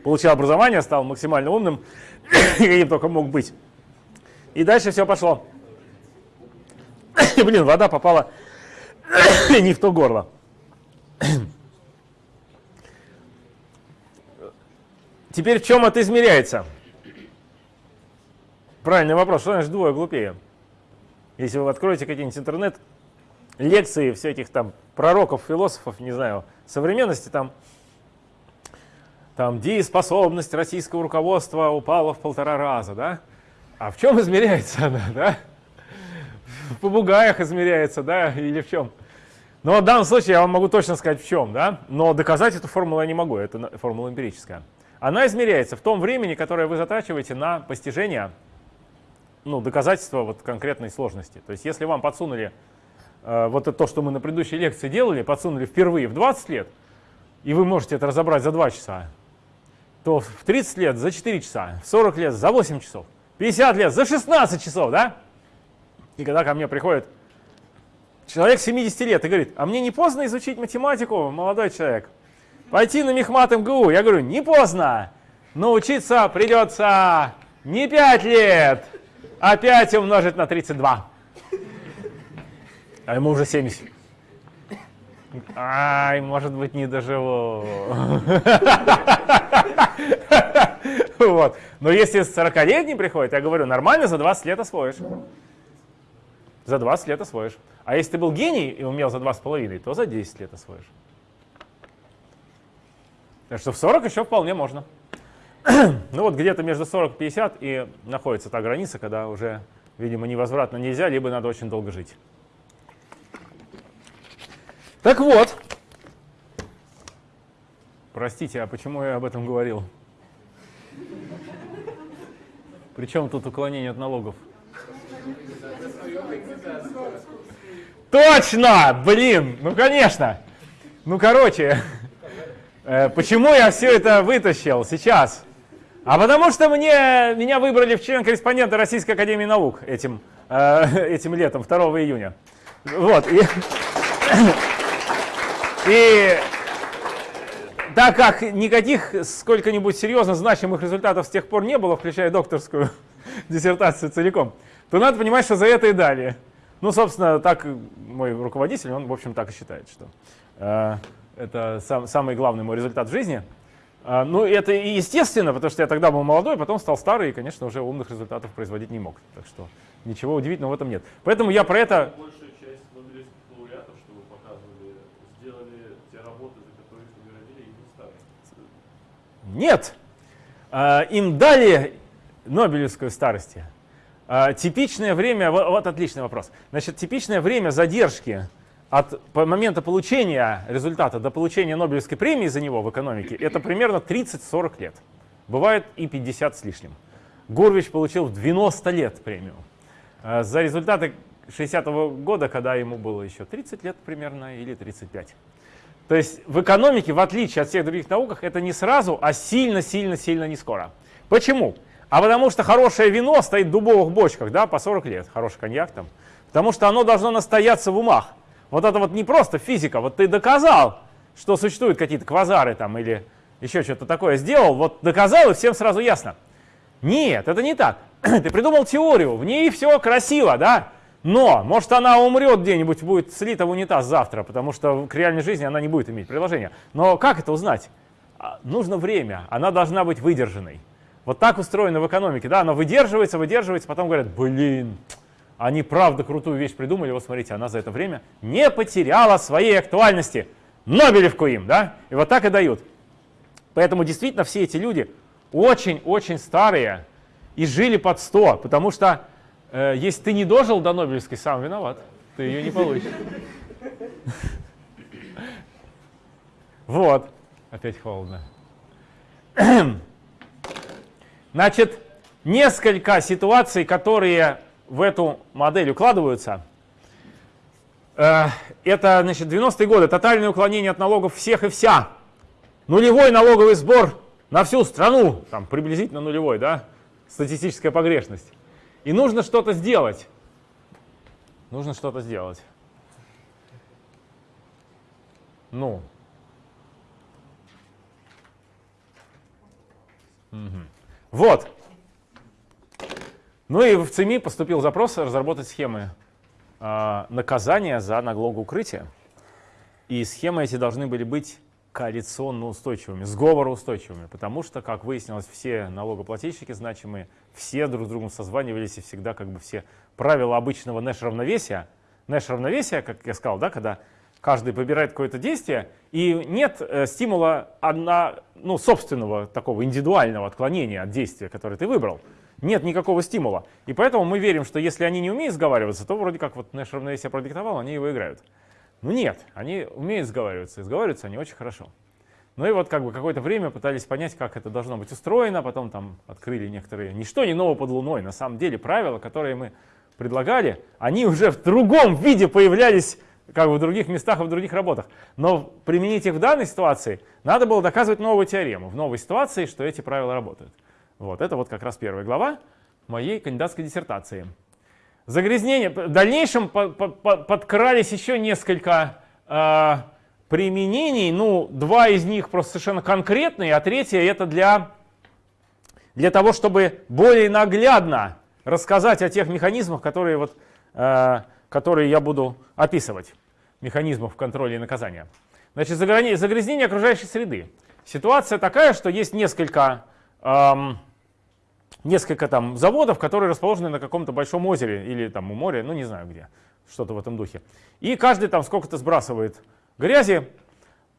получил образование, стал максимально умным, каким только мог быть. И дальше все пошло. блин, вода попала не в то горло. Теперь в чем это измеряется? Правильный вопрос. Что значит двое глупее? Если вы откроете какие-нибудь интернет, лекции всяких там пророков, философов, не знаю, современности, там, там дееспособность российского руководства упала в полтора раза, да? А в чем измеряется она, да? В попугаях измеряется, да, или в чем? Но в данном случае я вам могу точно сказать в чем, да? Но доказать эту формулу я не могу, это формула эмпирическая. Она измеряется в том времени, которое вы затрачиваете на постижение, ну, доказательства вот конкретной сложности. То есть если вам подсунули э, вот это то, что мы на предыдущей лекции делали, подсунули впервые в 20 лет, и вы можете это разобрать за 2 часа, то в 30 лет за 4 часа, в 40 лет за 8 часов, 50 лет за 16 часов, да? И когда ко мне приходит человек 70 лет и говорит, а мне не поздно изучить математику, молодой человек? Пойти на Мехмат МГУ. Я говорю, не поздно. Но учиться придется не 5 лет, а 5 умножить на 32. А ему уже 70. Ай, может быть, не доживу. Вот. Но если 40-летний приходит, я говорю, нормально, за 20 лет освоишь. За 20 лет освоишь. А если ты был гений и умел за 2,5, то за 10 лет освоишь. Так что в 40 еще вполне можно. ну вот где-то между 40 и 50 и находится та граница, когда уже, видимо, невозвратно нельзя, либо надо очень долго жить. Так вот. Простите, а почему я об этом говорил? Причем тут уклонение от налогов? Точно! Блин! Ну, конечно! Ну, короче, Э, почему я все это вытащил сейчас? А потому что мне, меня выбрали в член-корреспондента Российской Академии Наук этим, э, этим летом, 2 июня. Вот. И, и так как никаких сколько-нибудь серьезно значимых результатов с тех пор не было, включая докторскую диссертацию целиком, то надо понимать, что за это и дали. Ну, собственно, так мой руководитель, он, в общем, так и считает, что э, это сам, самый главный мой результат в жизни. А, ну, это и естественно, потому что я тогда был молодой, потом стал старый и, конечно, уже умных результатов производить не мог. Так что ничего удивительного в этом нет. Поэтому я про это... Большая часть нобелевских лауреатов, что вы показывали, сделали те работы, за которые их наградили, и не стали. Нет. А, им дали Нобелевскую старости. А, типичное время, вот, вот отличный вопрос. Значит, типичное время задержки от момента получения результата до получения Нобелевской премии за него в экономике, это примерно 30-40 лет. Бывает и 50 с лишним. Гурвич получил в 90 лет премию. Э, за результаты 60-го года, когда ему было еще 30 лет примерно или 35. То есть в экономике, в отличие от всех других науках, это не сразу, а сильно-сильно-сильно не скоро. Почему? А потому что хорошее вино стоит в дубовых бочках, да, по 40 лет, хороший коньяк там. Потому что оно должно настояться в умах. Вот это вот не просто физика, вот ты доказал, что существуют какие-то квазары там или еще что-то такое сделал, вот доказал и всем сразу ясно. Нет, это не так. ты придумал теорию, в ней все красиво, да? Но, может, она умрет где-нибудь, будет слита в унитаз завтра, потому что к реальной жизни она не будет иметь приложения. Но как это узнать? А, нужно время, она должна быть выдержанной. Вот так устроено в экономике, да, она выдерживается, выдерживается, потом говорят, блин, они правда крутую вещь придумали, вот смотрите, она за это время не потеряла своей актуальности. Нобелевку им, да? И вот так и дают. Поэтому действительно все эти люди очень-очень старые и жили под 100, потому что э, если ты не дожил до Нобелевской, сам виноват, ты ее не получишь. Вот, опять холодно. Значит, несколько ситуаций, которые в эту модель укладываются. Э, это, значит, 90-е годы, тотальное уклонение от налогов всех и вся. Нулевой налоговый сбор на всю страну, там приблизительно нулевой, да, статистическая погрешность. И нужно что-то сделать. Нужно что-то сделать. Ну, Мгм. Вот. Ну и в ЦИМИ поступил запрос разработать схемы а, наказания за налогоукрытие. И схемы эти должны были быть коалиционно устойчивыми, сговороустойчивыми, потому что, как выяснилось, все налогоплательщики значимые, все друг с другом созванивались и всегда как бы все правила обычного Нэш-равновесия, Нэш-равновесия, как я сказал, да, когда каждый выбирает какое-то действие, и нет э, стимула одна, ну, собственного такого индивидуального отклонения от действия, которое ты выбрал. Нет никакого стимула. И поэтому мы верим, что если они не умеют сговариваться, то вроде как вот Нэш равновесие продиктовал, они его играют. Ну нет, они умеют сговариваться, и сговариваются они очень хорошо. Ну и вот как бы какое-то время пытались понять, как это должно быть устроено, потом там открыли некоторые, ничто не ново под луной, на самом деле правила, которые мы предлагали, они уже в другом виде появлялись как бы в других местах и в других работах. Но применить их в данной ситуации надо было доказывать новую теорему в новой ситуации, что эти правила работают. Вот это вот как раз первая глава моей кандидатской диссертации. Загрязнение. В дальнейшем по по по подкрались еще несколько э, применений. Ну, два из них просто совершенно конкретные, а третье это для, для того, чтобы более наглядно рассказать о тех механизмах, которые, вот, э, которые я буду описывать. Механизмов контроля и наказания. Значит, загрязнение окружающей среды. Ситуация такая, что есть несколько... Эм, несколько там заводов, которые расположены на каком-то большом озере или там у моря, ну не знаю где, что-то в этом духе. И каждый там сколько-то сбрасывает грязи,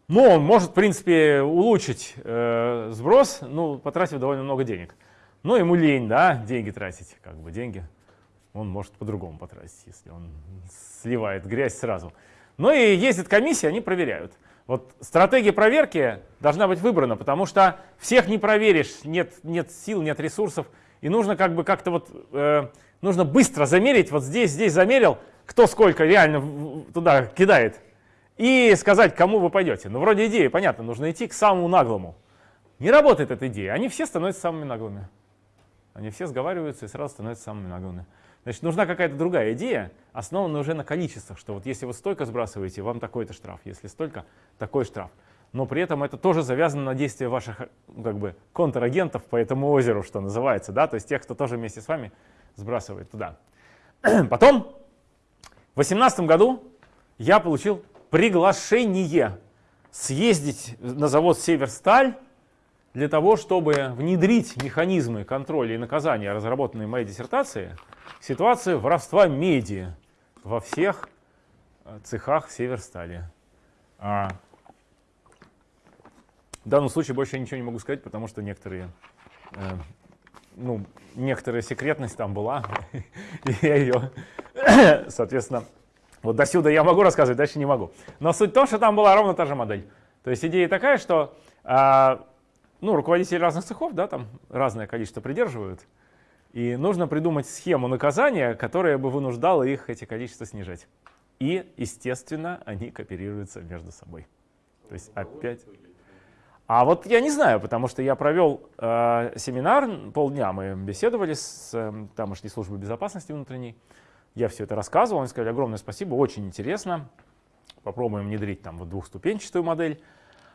но он может, в принципе, улучшить э, сброс, ну, потратив довольно много денег. Но ему лень, да, деньги тратить, как бы деньги он может по-другому потратить, если он сливает грязь сразу. Ну и ездит комиссия, они проверяют. Вот стратегия проверки должна быть выбрана, потому что всех не проверишь, нет, нет сил, нет ресурсов. И нужно как бы как-то вот, э, нужно быстро замерить, вот здесь, здесь замерил, кто сколько реально туда кидает. И сказать, кому вы пойдете. Ну вроде идея, понятно, нужно идти к самому наглому. Не работает эта идея, они все становятся самыми наглыми. Они все сговариваются и сразу становятся самыми наглыми. Значит, нужна какая-то другая идея, основанная уже на количествах, что вот если вы столько сбрасываете, вам такой-то штраф, если столько, такой штраф. Но при этом это тоже завязано на действие ваших как бы, контрагентов по этому озеру, что называется, да, то есть тех, кто тоже вместе с вами сбрасывает туда. Потом, в 2018 году я получил приглашение съездить на завод «Северсталь» для того, чтобы внедрить механизмы контроля и наказания, разработанные в моей диссертации, ситуацию воровства меди во всех э, цехах Северстали. А в данном случае больше я ничего не могу сказать, потому что некоторые, э, ну, некоторая секретность там была, и я ее, соответственно, вот до сюда я могу рассказывать, дальше не могу. Но суть в том, что там была ровно та же модель. То есть идея такая, что э, ну, руководители разных цехов, да, там разное количество придерживают, и нужно придумать схему наказания, которая бы вынуждала их эти количества снижать. И, естественно, они кооперируются между собой. То есть опять... А вот я не знаю, потому что я провел э, семинар, полдня мы беседовали с э, тамошней службой безопасности внутренней. Я все это рассказывал, они сказали огромное спасибо, очень интересно. Попробуем внедрить там вот двухступенчатую модель.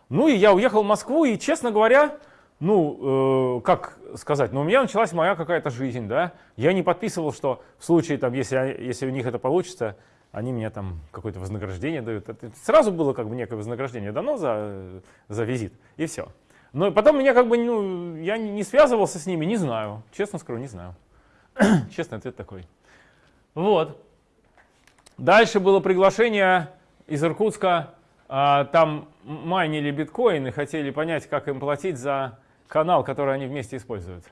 Ну и я уехал в Москву, и, честно говоря, ну, э, как сказать, ну, у меня началась моя какая-то жизнь, да. Я не подписывал, что в случае, там, если, если у них это получится, они мне там какое-то вознаграждение дают. Это сразу было как бы некое вознаграждение дано за, за визит, и все. Но потом меня как бы, ну, я не связывался с ними, не знаю. Честно скажу, не знаю. Честный ответ такой. Вот. Дальше было приглашение из Иркутска. А, там майнили биткоины, хотели понять, как им платить за канал, который они вместе используют.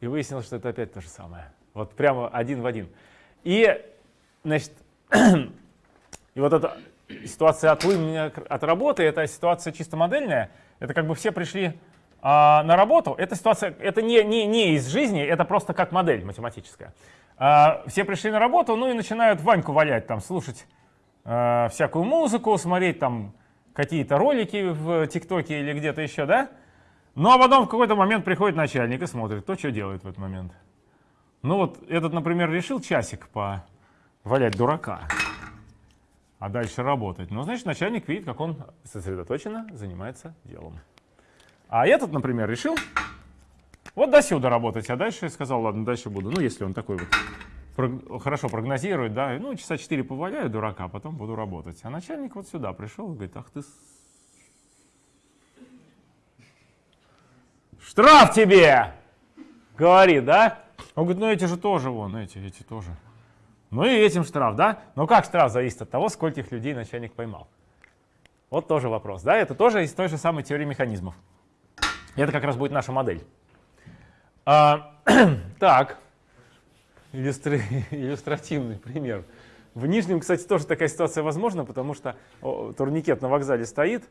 И выяснилось, что это опять то же самое. Вот прямо один в один. И, значит, и вот эта ситуация отлынения от работы, это ситуация чисто модельная. Это как бы все пришли а, на работу. Эта ситуация, это не, не, не из жизни, это просто как модель математическая. А, все пришли на работу, ну и начинают Ваньку валять, там, слушать а, всякую музыку, смотреть там какие-то ролики в ТикТоке или где-то еще, да? Ну а потом в какой-то момент приходит начальник и смотрит, кто что делает в этот момент. Ну вот этот, например, решил часик по валять дурака, а дальше работать. Ну, значит, начальник видит, как он сосредоточенно занимается делом. А этот, например, решил Вот до сюда работать, а дальше сказал, ладно, дальше буду. Ну, если он такой вот хорошо прогнозирует, да, ну, часа 4 поваляю дурака, а потом буду работать. А начальник вот сюда пришел и говорит, ах ты... Штраф тебе! Говорит, да? Он говорит, ну эти же тоже вон, эти, эти тоже. Ну и этим штраф, да? Ну как штраф зависит от того, скольких людей начальник поймал. Вот тоже вопрос, да? Это тоже из той же самой теории механизмов. Это как раз будет наша модель. А, так, иллюстри- иллюстративный пример. В Нижнем, кстати, тоже такая ситуация возможна, потому что турникет на вокзале стоит.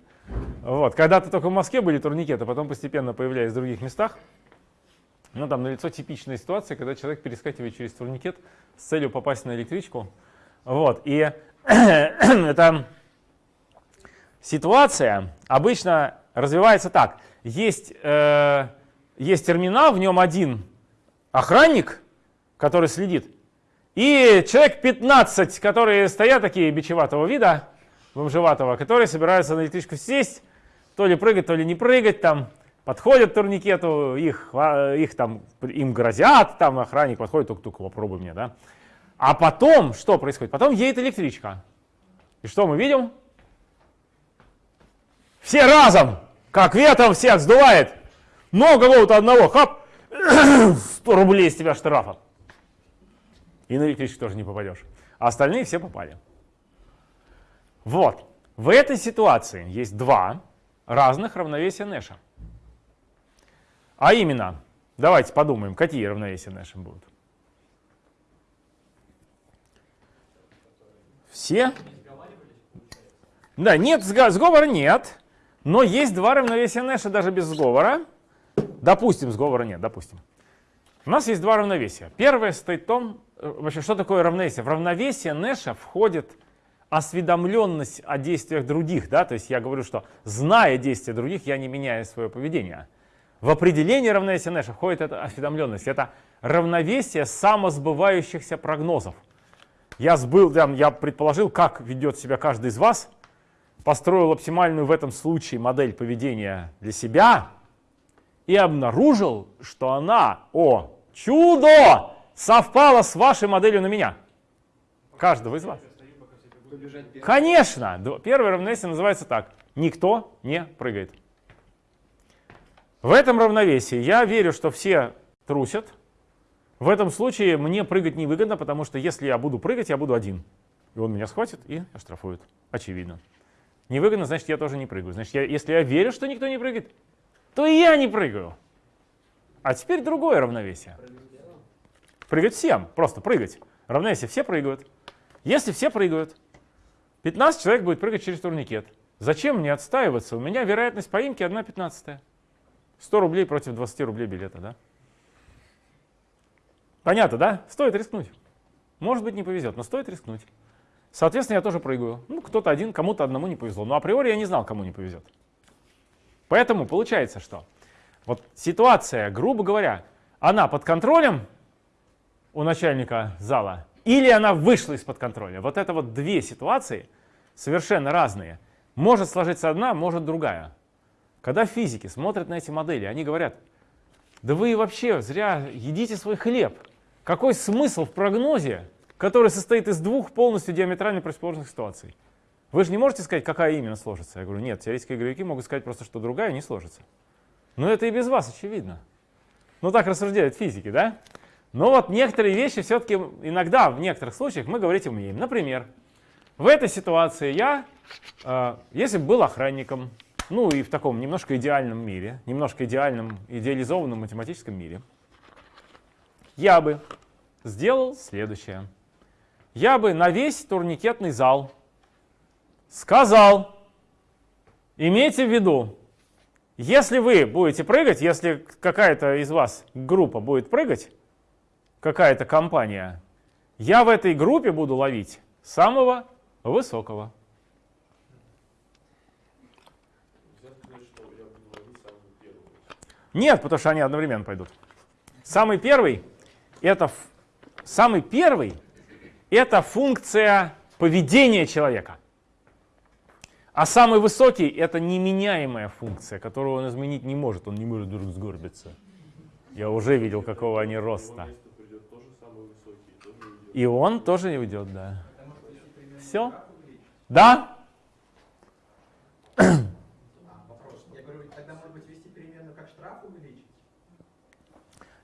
Вот. Когда-то только в Москве были турникеты, потом постепенно появлялись в других местах. Ну, там налицо типичная ситуация, когда человек перескакивает через турникет с целью попасть на электричку. Вот. И эта ситуация обычно развивается так. Есть, э, есть терминал, в нем один охранник, который следит, и человек 15, которые стоят такие бичеватого вида, бомжеватого, которые собираются на электричку сесть, то ли прыгать, то ли не прыгать, там подходят к турникету, их, хва- их там, им грозят, там охранник подходит, тук-тук, попробуй мне, да. А потом, что происходит? Потом едет электричка. И что мы видим? Все разом, как ветром всех сдувает. Но кого-то одного, хап, 100 рублей с тебя штрафа. И на электричку тоже не попадешь. А остальные все попали. Вот. В этой ситуации есть два разных равновесия Нэша. А именно, давайте подумаем, какие равновесия Нэша будут. Все? Да, нет, сговора нет. Но есть два равновесия Нэша даже без сговора. Допустим, сговора нет, допустим. У нас есть два равновесия. Первое стоит в том, вообще, что такое равновесие? В равновесие Нэша входит осведомленность о действиях других. Да? То есть я говорю, что зная действия других, я не меняю свое поведение. В определение равновесия Нэша входит эта осведомленность. Это равновесие самосбывающихся прогнозов. Я, сбыл, я предположил, как ведет себя каждый из вас, построил оптимальную в этом случае модель поведения для себя и обнаружил, что она, о, чудо, совпала с вашей моделью на меня. Каждого из вас. Конечно! Первое равновесие называется так. Никто не прыгает. В этом равновесии я верю, что все трусят. В этом случае мне прыгать невыгодно, потому что если я буду прыгать, я буду один. И он меня схватит и оштрафует. Очевидно. Невыгодно, значит, я тоже не прыгаю. Значит, я, если я верю, что никто не прыгает, то и я не прыгаю. А теперь другое равновесие. Прыгать всем, просто прыгать. Равновесие, все прыгают. Если все прыгают, 15 человек будет прыгать через турникет. Зачем мне отстаиваться? У меня вероятность поимки 1 пятнадцатая. 100 рублей против 20 рублей билета, да? Понятно, да? Стоит рискнуть. Может быть, не повезет, но стоит рискнуть. Соответственно, я тоже прыгаю. Ну, кто-то один, кому-то одному не повезло. Но априори я не знал, кому не повезет. Поэтому получается, что вот ситуация, грубо говоря, она под контролем у начальника зала или она вышла из-под контроля. Вот это вот две ситуации совершенно разные. Может сложиться одна, может другая. Когда физики смотрят на эти модели, они говорят, да вы вообще зря едите свой хлеб. Какой смысл в прогнозе, который состоит из двух полностью диаметрально противоположных ситуаций? Вы же не можете сказать, какая именно сложится. Я говорю, нет, теоретические игроки могут сказать просто, что другая не сложится. Но это и без вас очевидно. Ну так рассуждают физики, да? Но вот некоторые вещи все-таки иногда, в некоторых случаях мы говорить умеем. Например, в этой ситуации я, э, если бы был охранником, ну и в таком немножко идеальном мире, немножко идеальном, идеализованном математическом мире, я бы сделал следующее. Я бы на весь турникетный зал сказал, имейте в виду, если вы будете прыгать, если какая-то из вас группа будет прыгать, какая-то компания, я в этой группе буду ловить самого высокого. Нет, потому что они одновременно пойдут. Самый первый это самый первый это функция поведения человека. А самый высокий это неменяемая функция, которую он изменить не может. Он не может вдруг сгорбиться Я уже видел, какого они роста. место придет тоже самый высокий, тоже уйдет. И он тоже не уйдет, да. Все? Да?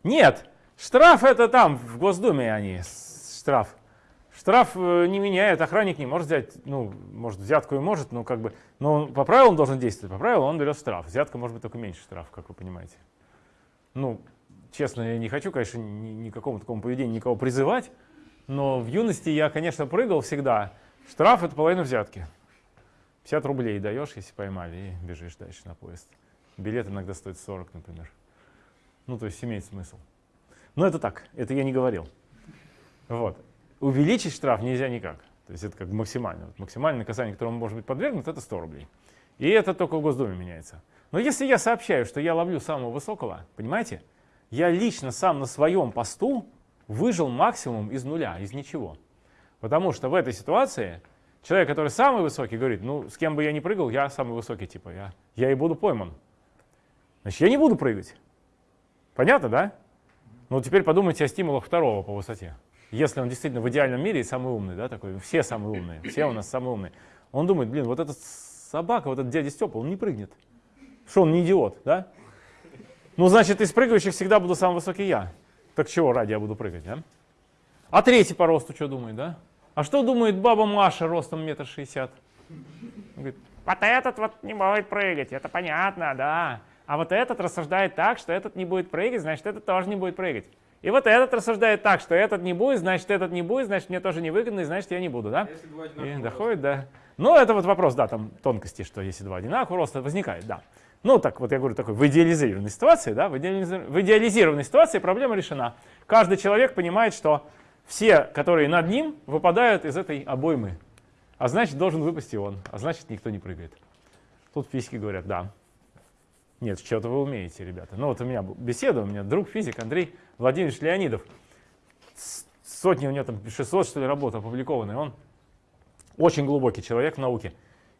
Нет. Штраф это там, в Госдуме они, штраф. Штраф э, не меняет, охранник не может взять, ну, может, взятку и может, но как бы, но по правилам должен действовать, по правилам он берет штраф. Взятка может быть только меньше штраф, как вы понимаете. Ну, честно, я не хочу, конечно, ни, ни какому такому поведению никого призывать, но в юности я, конечно, прыгал всегда. Штраф это половина взятки. 50 рублей даешь, если поймали, и бежишь дальше на поезд. Билет иногда стоит 40, например. Ну, то есть имеет смысл. Но это так, это я не говорил. Вот. Увеличить штраф нельзя никак. То есть это как максимально. Вот максимальное наказание, которому может быть подвергнут, это 100 рублей. И это только в Госдуме меняется. Но если я сообщаю, что я ловлю самого высокого, понимаете, я лично сам на своем посту выжил максимум из нуля, из ничего. Потому что в этой ситуации человек, который самый высокий, говорит, ну, с кем бы я ни прыгал, я самый высокий, типа, я, я и буду пойман. Значит, я не буду прыгать. Понятно, да? Ну, теперь подумайте о стимулах второго по высоте. Если он действительно в идеальном мире самый умный, да, такой, все самые умные, все у нас самые умные. Он думает, блин, вот этот собака, вот этот дядя Степа, он не прыгнет. Что он не идиот, да? Ну, значит, из прыгающих всегда буду самый высокий я. Так чего ради я буду прыгать, да? А третий по росту что думает, да? А что думает баба Маша ростом метр шестьдесят? Говорит, вот этот вот не будет прыгать, это понятно, да. А вот этот рассуждает так, что этот не будет прыгать, значит, этот тоже не будет прыгать. И вот этот рассуждает так, что этот не будет, значит, этот не будет, значит, мне тоже не выгодно, и значит, я не буду, да? Если два И одинаковых доходит, да. Ну, это вот вопрос, да, там тонкости, что если два одинаковых роста, возникает, да. Ну, так вот я говорю, такой в идеализированной ситуации, да, в, идеализи- в идеализированной ситуации проблема решена. Каждый человек понимает, что все, которые над ним, выпадают из этой обоймы. А значит, должен выпасть и он, а значит, никто не прыгает. Тут физики говорят, да. Нет, что-то вы умеете, ребята. Ну, вот у меня беседа, у меня друг физик Андрей Владимирович Леонидов. Сотни у него там 600, что ли, работ опубликованных. Он очень глубокий человек в науке.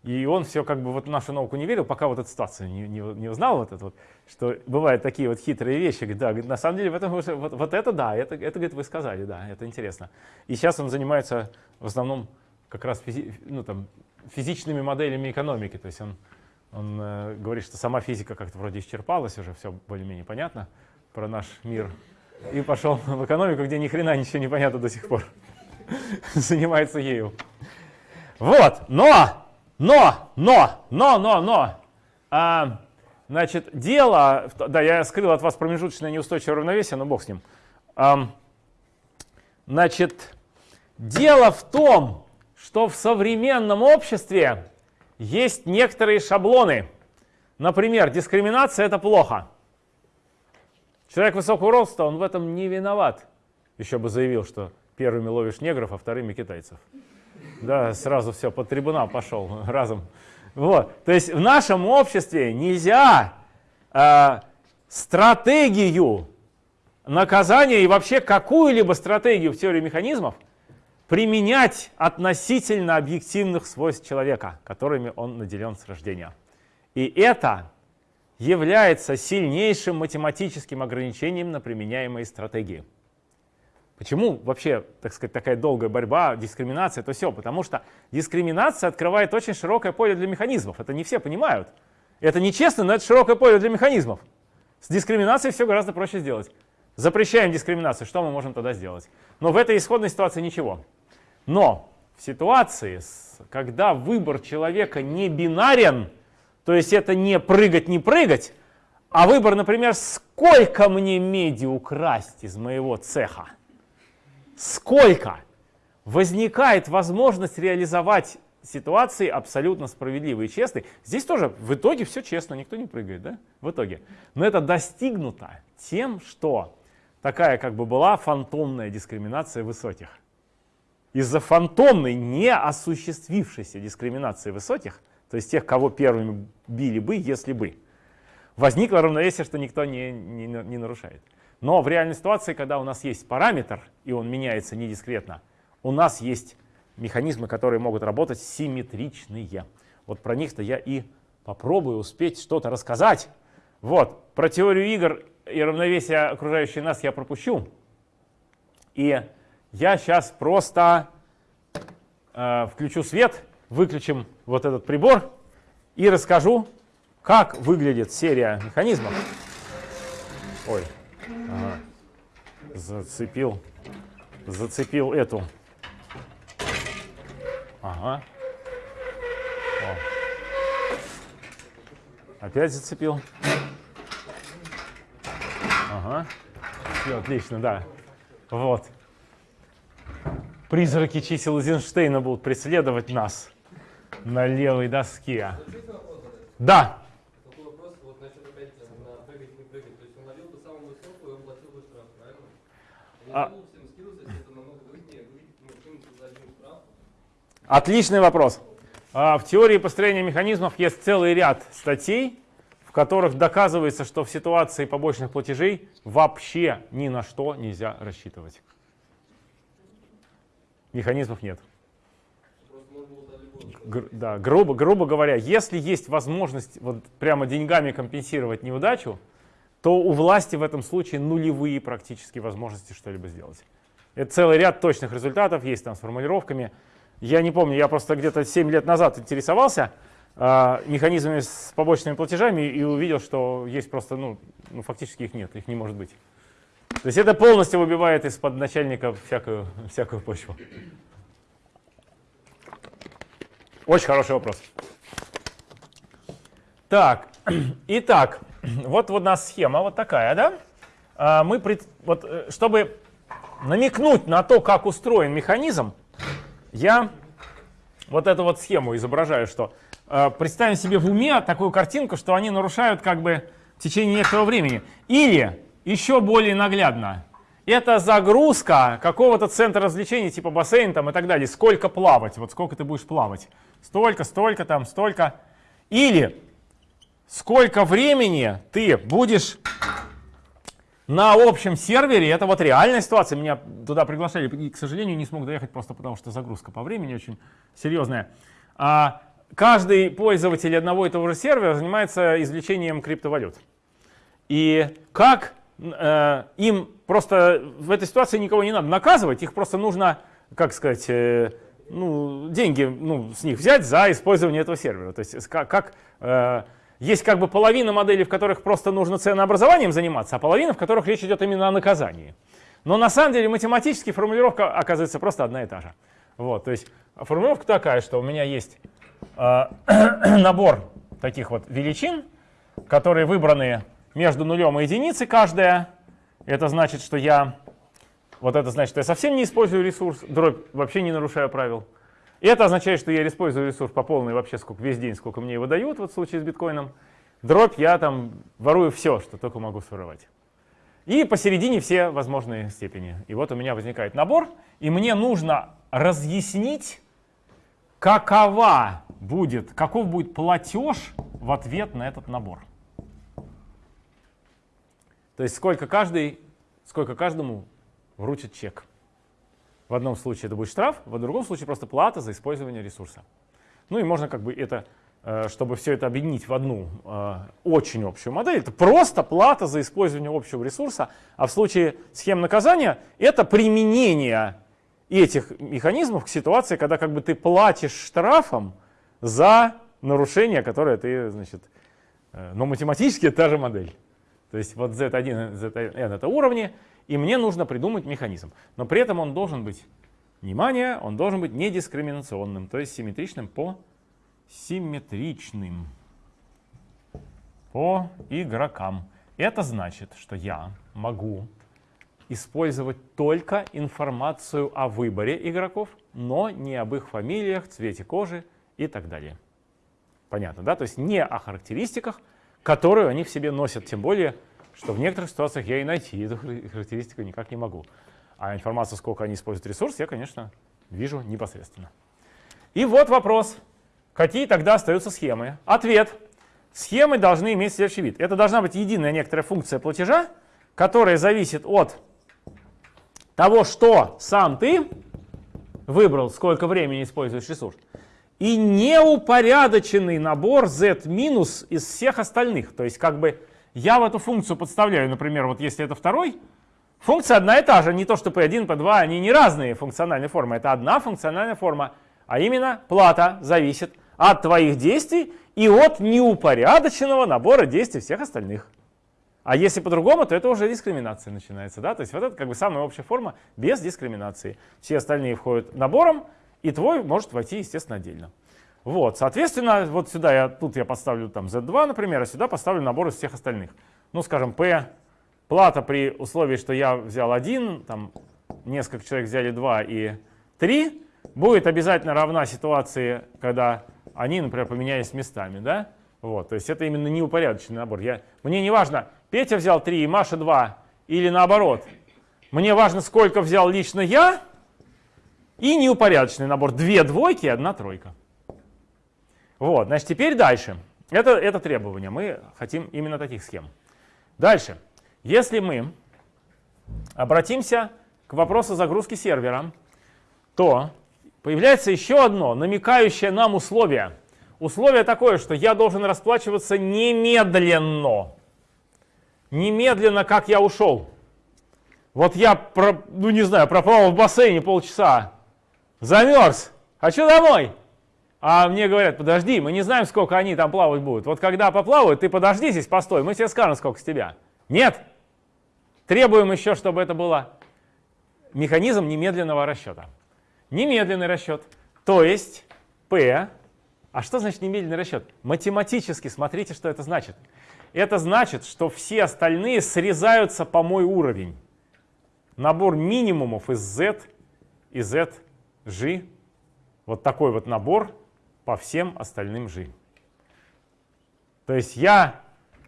И он все как бы вот в нашу науку не верил, пока вот эту ситуацию не, не, не узнал, вот это вот, что бывают такие вот хитрые вещи. Да, на самом деле в этом, уже- вот, вот это да, это, это, говорит, вы сказали, да, это интересно. И сейчас он занимается в основном как раз физи- ну, там, физичными моделями экономики. То есть он, он э, говорит, что сама физика как-то вроде исчерпалась, уже все более-менее понятно про наш мир. И пошел в экономику, где ни хрена ничего не понятно до сих пор. Занимается ею. Вот, но, но, но, но, но, но. А, значит, дело, да, я скрыл от вас промежуточное неустойчивое равновесие, но бог с ним. Ам, значит, дело в том, что в современном обществе есть некоторые шаблоны. Например, дискриминация это плохо. Человек высокого роста, он в этом не виноват. Еще бы заявил, что первыми ловишь негров, а вторыми китайцев. Да, сразу все, под трибунал пошел разом. Вот. То есть в нашем обществе нельзя э, стратегию наказания и вообще какую-либо стратегию в теории механизмов применять относительно объективных свойств человека, которыми он наделен с рождения. И это является сильнейшим математическим ограничением на применяемые стратегии. Почему вообще, так сказать, такая долгая борьба, дискриминация, это все? Потому что дискриминация открывает очень широкое поле для механизмов. Это не все понимают. Это нечестно, но это широкое поле для механизмов. С дискриминацией все гораздо проще сделать. Запрещаем дискриминацию, что мы можем тогда сделать? Но в этой исходной ситуации ничего. Но в ситуации, когда выбор человека не бинарен, то есть это не прыгать, не прыгать, а выбор, например, сколько мне меди украсть из моего цеха, сколько, возникает возможность реализовать ситуации абсолютно справедливые и честные. Здесь тоже в итоге все честно, никто не прыгает, да, в итоге. Но это достигнуто тем, что такая как бы была фантомная дискриминация высоких. Из-за фантомной, не осуществившейся дискриминации высоких, то есть тех, кого первыми били бы, если бы, возникло равновесие, что никто не, не, не нарушает. Но в реальной ситуации, когда у нас есть параметр, и он меняется недискретно, у нас есть механизмы, которые могут работать симметричные. Вот про них-то я и попробую успеть что-то рассказать. Вот, про теорию игр и равновесие окружающей нас я пропущу. И я сейчас просто э, включу свет, выключим вот этот прибор и расскажу, как выглядит серия механизмов. Ой, ага. зацепил, зацепил эту. Ага. О. Опять зацепил. Ага. Все, отлично, да. Вот. Призраки чисел Эйзенштейна будут преследовать нас на левой доске. Да. Такой вопрос, вот насчет опять на прыгать не прыгать. То есть он ловил бы самую высокую, и он платил бы штраф, правильно? Он А. не думал всем скиллс, если это намного выгоднее, выйти, ну, кинуть за один штраф. Отличный вопрос. А, В теории построения механизмов есть целый ряд статей, в которых доказывается, что в ситуации побочных платежей вообще ни на что нельзя рассчитывать. Механизмов нет. Гр- да, грубо, грубо говоря, если есть возможность вот прямо деньгами компенсировать неудачу, то у власти в этом случае нулевые практически возможности что-либо сделать. Это целый ряд точных результатов есть там с формулировками. Я не помню, я просто где-то 7 лет назад интересовался а, механизмами с побочными платежами и увидел, что есть просто, ну, ну, фактически их нет, их не может быть. То есть это полностью выбивает из-под начальника всякую, всякую почву. Очень хороший вопрос. Так, итак, вот, у нас схема вот такая, да? А, мы, пред- вот, э, чтобы намекнуть на то, как устроен механизм, я вот эту вот схему изображаю, что э, представим себе в уме такую картинку, что они нарушают как бы в течение некоторого времени. Или, еще более наглядно, это загрузка какого-то центра развлечений, типа бассейн там и так далее. Сколько плавать, вот сколько ты будешь плавать. Столько, столько там, столько. Или сколько времени ты будешь на общем сервере, это вот реальная ситуация, меня туда приглашали, и, к сожалению, не смог доехать просто потому, что загрузка по времени очень серьезная. А каждый пользователь одного и того же сервера занимается извлечением криптовалют. И как э, им просто в этой ситуации никого не надо наказывать, их просто нужно, как сказать, э, ну, деньги ну, с них взять за использование этого сервера. То есть как, как, э, есть как бы половина моделей, в которых просто нужно ценообразованием заниматься, а половина, в которых речь идет именно о наказании. Но на самом деле математически формулировка оказывается просто одна и та же. Вот, то есть формулировка такая, что у меня есть э, набор таких вот величин, которые выбраны между нулем и единицей каждая. Это значит, что я вот это значит, что я совсем не использую ресурс, дробь вообще не нарушаю правил. И это означает, что я использую ресурс по полной вообще сколько, весь день, сколько мне его дают, вот в случае с биткоином. Дробь я там ворую все, что только могу своровать. И посередине все возможные степени. И вот у меня возникает набор, и мне нужно разъяснить, какова будет, каков будет платеж в ответ на этот набор. То есть сколько, каждый, сколько каждому вручит чек. В одном случае это будет штраф, в другом случае просто плата за использование ресурса. Ну и можно как бы это, э, чтобы все это объединить в одну э, очень общую модель, это просто плата за использование общего ресурса, а в случае схем наказания это применение этих механизмов к ситуации, когда как бы ты платишь штрафом за нарушение, которое ты, значит, э, но математически это та же модель. То есть вот Z1, Zn это уровни, и мне нужно придумать механизм. Но при этом он должен быть, внимание, он должен быть недискриминационным, то есть симметричным по симметричным по игрокам. Это значит, что я могу использовать только информацию о выборе игроков, но не об их фамилиях, цвете кожи и так далее. Понятно, да? То есть не о характеристиках, которую они в себе носят, тем более, что в некоторых ситуациях я и найти эту характеристику никак не могу. А информацию, сколько они используют ресурс, я, конечно, вижу непосредственно. И вот вопрос. Какие тогда остаются схемы? Ответ. Схемы должны иметь следующий вид. Это должна быть единая некоторая функция платежа, которая зависит от того, что сам ты выбрал, сколько времени используешь ресурс, и неупорядоченный набор z из всех остальных. То есть как бы я в эту функцию подставляю, например, вот если это второй, функция одна и та же, не то что p1, p2, они не разные функциональные формы, это одна функциональная форма, а именно плата зависит от твоих действий и от неупорядоченного набора действий всех остальных. А если по-другому, то это уже дискриминация начинается. Да? То есть вот это как бы самая общая форма без дискриминации. Все остальные входят набором, и твой может войти, естественно, отдельно. Вот, соответственно, вот сюда я, тут я поставлю там Z2, например, а сюда поставлю набор из всех остальных. Ну, скажем, P, плата при условии, что я взял один, там несколько человек взяли 2 и 3, будет обязательно равна ситуации, когда они, например, поменялись местами, да? Вот, то есть это именно неупорядоченный набор. Я, мне не важно, Петя взял 3 и Маша 2, или наоборот. Мне важно, сколько взял лично я, и неупорядоченный набор. Две двойки и одна тройка. Вот, значит, теперь дальше. Это, это требование. Мы хотим именно таких схем. Дальше. Если мы обратимся к вопросу загрузки сервера, то появляется еще одно намекающее нам условие. Условие такое, что я должен расплачиваться немедленно. Немедленно, как я ушел. Вот я, ну не знаю, пропал в бассейне полчаса, замерз, хочу домой. А мне говорят, подожди, мы не знаем, сколько они там плавать будут. Вот когда поплавают, ты подожди здесь, постой, мы тебе скажем, сколько с тебя. Нет. Требуем еще, чтобы это было механизм немедленного расчета. Немедленный расчет. То есть P. А что значит немедленный расчет? Математически смотрите, что это значит. Это значит, что все остальные срезаются по мой уровень. Набор минимумов из Z и Z, G. Вот такой вот набор по всем остальным G. То есть я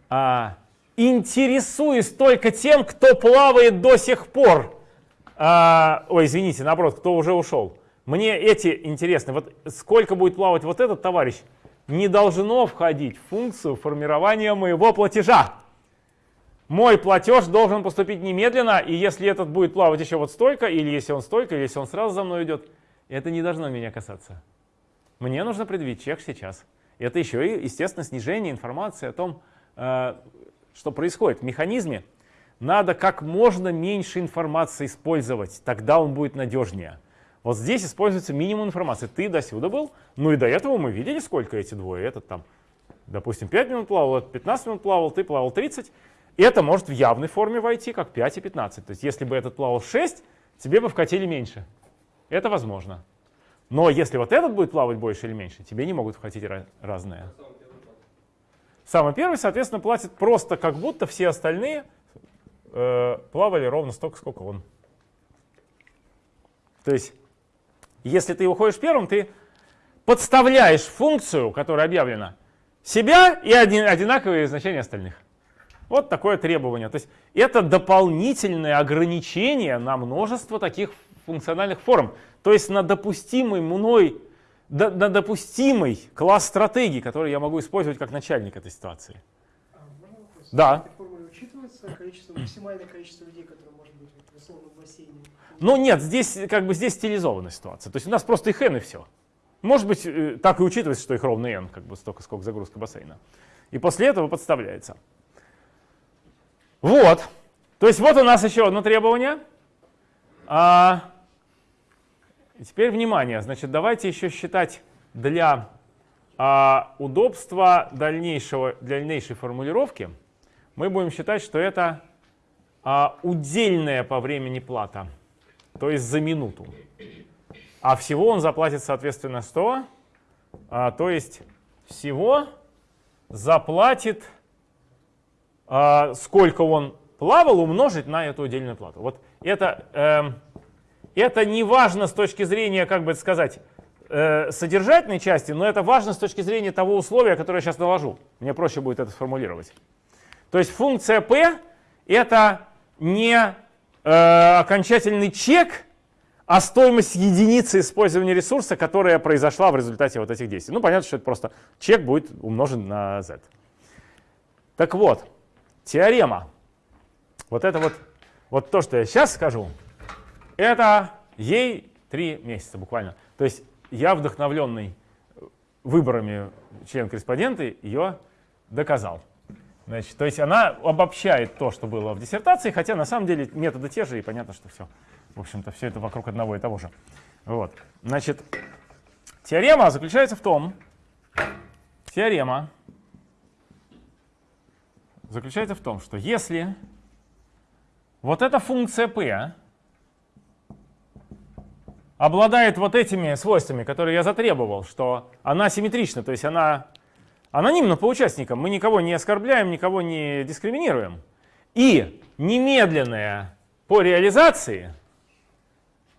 а, интересуюсь только тем, кто плавает до сих пор. А, ой, извините, наоборот, кто уже ушел. Мне эти интересны. Вот сколько будет плавать вот этот товарищ, не должно входить в функцию формирования моего платежа. Мой платеж должен поступить немедленно, и если этот будет плавать еще вот столько, или если он столько, или если он сразу за мной идет, это не должно меня касаться. Мне нужно предъявить чек сейчас. Это еще и, естественно, снижение информации о том, э, что происходит в механизме. Надо как можно меньше информации использовать, тогда он будет надежнее. Вот здесь используется минимум информации. Ты до сюда был, ну и до этого мы видели, сколько эти двое. Этот там, допустим, 5 минут плавал, этот 15 минут плавал, ты плавал 30. И это может в явной форме войти, как 5 и 15. То есть если бы этот плавал 6, тебе бы вкатили меньше. Это возможно. Но если вот этот будет плавать больше или меньше, тебе не могут вкатить разные. Самый первый, соответственно, платит просто как будто все остальные э, плавали ровно столько, сколько он. То есть, если ты уходишь первым, ты подставляешь функцию, которая объявлена, себя и один, одинаковые значения остальных. Вот такое требование. То есть это дополнительное ограничение на множество таких функциональных форм. То есть на допустимый мной, на допустимый класс стратегий, который я могу использовать как начальник этой ситуации. А? Да. В этой формуле учитывается количество, максимальное количество людей, которые может быть в условном бассейне? Ну нет, здесь как бы здесь стилизованная ситуация. То есть у нас просто их n и все. Может быть, э, так и учитывается, что их ровно n, как бы столько, сколько загрузка бассейна. И после этого подставляется. Вот. То есть вот у нас еще одно требование. А, и теперь внимание, значит, давайте еще считать для а, удобства дальнейшего, дальнейшей формулировки, мы будем считать, что это а, удельная по времени плата, то есть за минуту. А всего он заплатит, соответственно, 100, а, то есть всего заплатит, а, сколько он плавал, умножить на эту удельную плату. Вот это... Э, это не важно с точки зрения, как бы это сказать, э, содержательной части, но это важно с точки зрения того условия, которое я сейчас наложу. Мне проще будет это сформулировать. То есть функция p это не э, окончательный чек, а стоимость единицы использования ресурса, которая произошла в результате вот этих действий. Ну, понятно, что это просто чек будет умножен на z. Так вот, теорема. Вот это вот, вот то, что я сейчас скажу, это ей три месяца буквально. То есть я, вдохновленный выборами член-корреспонденты, ее доказал. Значит, то есть она обобщает то, что было в диссертации, хотя на самом деле методы те же, и понятно, что все, в общем-то, все это вокруг одного и того же. Вот. Значит, теорема заключается в том, теорема заключается в том, что если вот эта функция p обладает вот этими свойствами, которые я затребовал, что она симметрична, то есть она анонимна по участникам, мы никого не оскорбляем, никого не дискриминируем, и немедленная по реализации,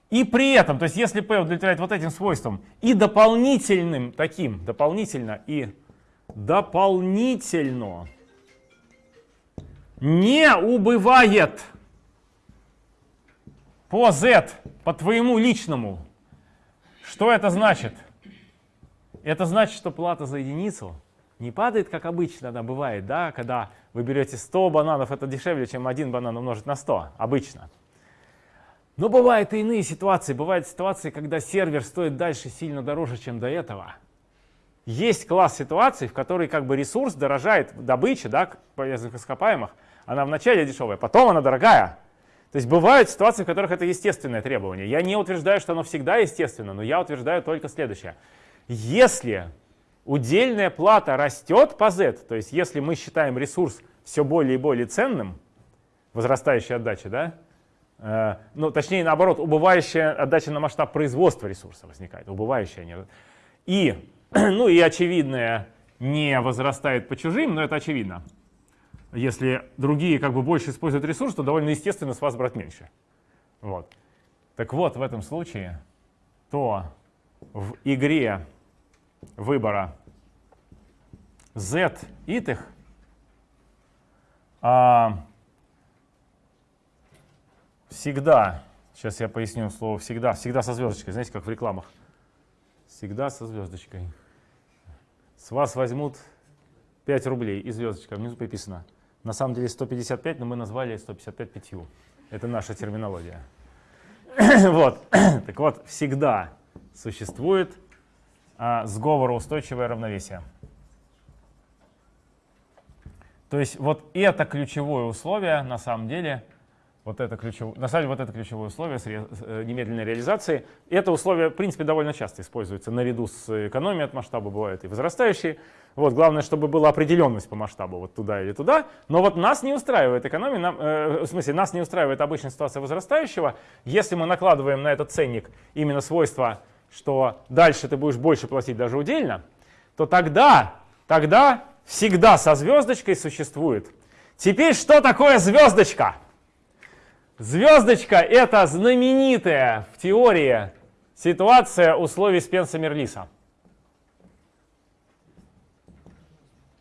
и при этом, то есть если p удовлетворяет вот этим свойствам, и дополнительным таким, дополнительно и дополнительно не убывает по z, по твоему личному. Что это значит? Это значит, что плата за единицу не падает, как обычно она бывает, да, когда вы берете 100 бананов, это дешевле, чем один банан умножить на 100, обычно. Но бывают и иные ситуации. Бывают ситуации, когда сервер стоит дальше сильно дороже, чем до этого. Есть класс ситуаций, в которой как бы ресурс дорожает, добыча, да, полезных ископаемых, она вначале дешевая, потом она дорогая. То есть бывают ситуации, в которых это естественное требование. Я не утверждаю, что оно всегда естественно, но я утверждаю только следующее. Если удельная плата растет по z, то есть если мы считаем ресурс все более и более ценным, возрастающая отдача, да, э, ну, точнее, наоборот, убывающая отдача на масштаб производства ресурса возникает, убывающая. Не, и, ну, и очевидное не возрастает по чужим, но это очевидно. Если другие как бы больше используют ресурс, то довольно естественно с вас брать меньше. Вот. Так вот, в этом случае, то в игре выбора z итых а, всегда, сейчас я поясню слово всегда, всегда со звездочкой, знаете, как в рекламах. Всегда со звездочкой. С вас возьмут 5 рублей и звездочка, внизу приписано. На самом деле 155, но мы назвали 155 пятью. Это наша терминология. вот. так вот, всегда существует а, сговороустойчивое равновесие. То есть вот это ключевое условие на самом деле, вот это ключевое, на самом деле вот это ключевое условие э, немедленной реализации. Это условие, в принципе, довольно часто используется наряду с экономией от масштаба, бывают и возрастающие. Вот, главное, чтобы была определенность по масштабу, вот туда или туда. Но вот нас не устраивает экономия, нам, э, в смысле, нас не устраивает обычная ситуация возрастающего. Если мы накладываем на этот ценник именно свойства что дальше ты будешь больше платить даже удельно, то тогда, тогда всегда со звездочкой существует. Теперь что такое звездочка? Звездочка — это знаменитая в теории ситуация условий Спенса-Мерлиса.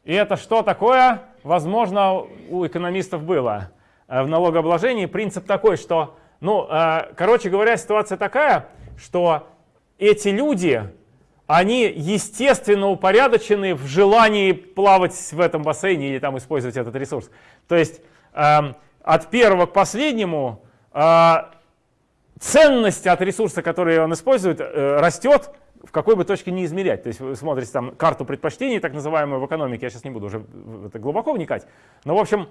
И это что такое? Возможно, у экономистов было э, в налогообложении принцип такой, что, ну, э, короче говоря, ситуация такая, что эти люди, они естественно упорядочены в желании плавать в этом бассейне или там использовать этот ресурс. То есть э, от первого к последнему э, ценность от ресурса, который он использует, э, растет, в какой бы точке не измерять. То есть вы смотрите там карту предпочтений, так называемую в экономике, я сейчас не буду уже в это глубоко вникать. Но в общем,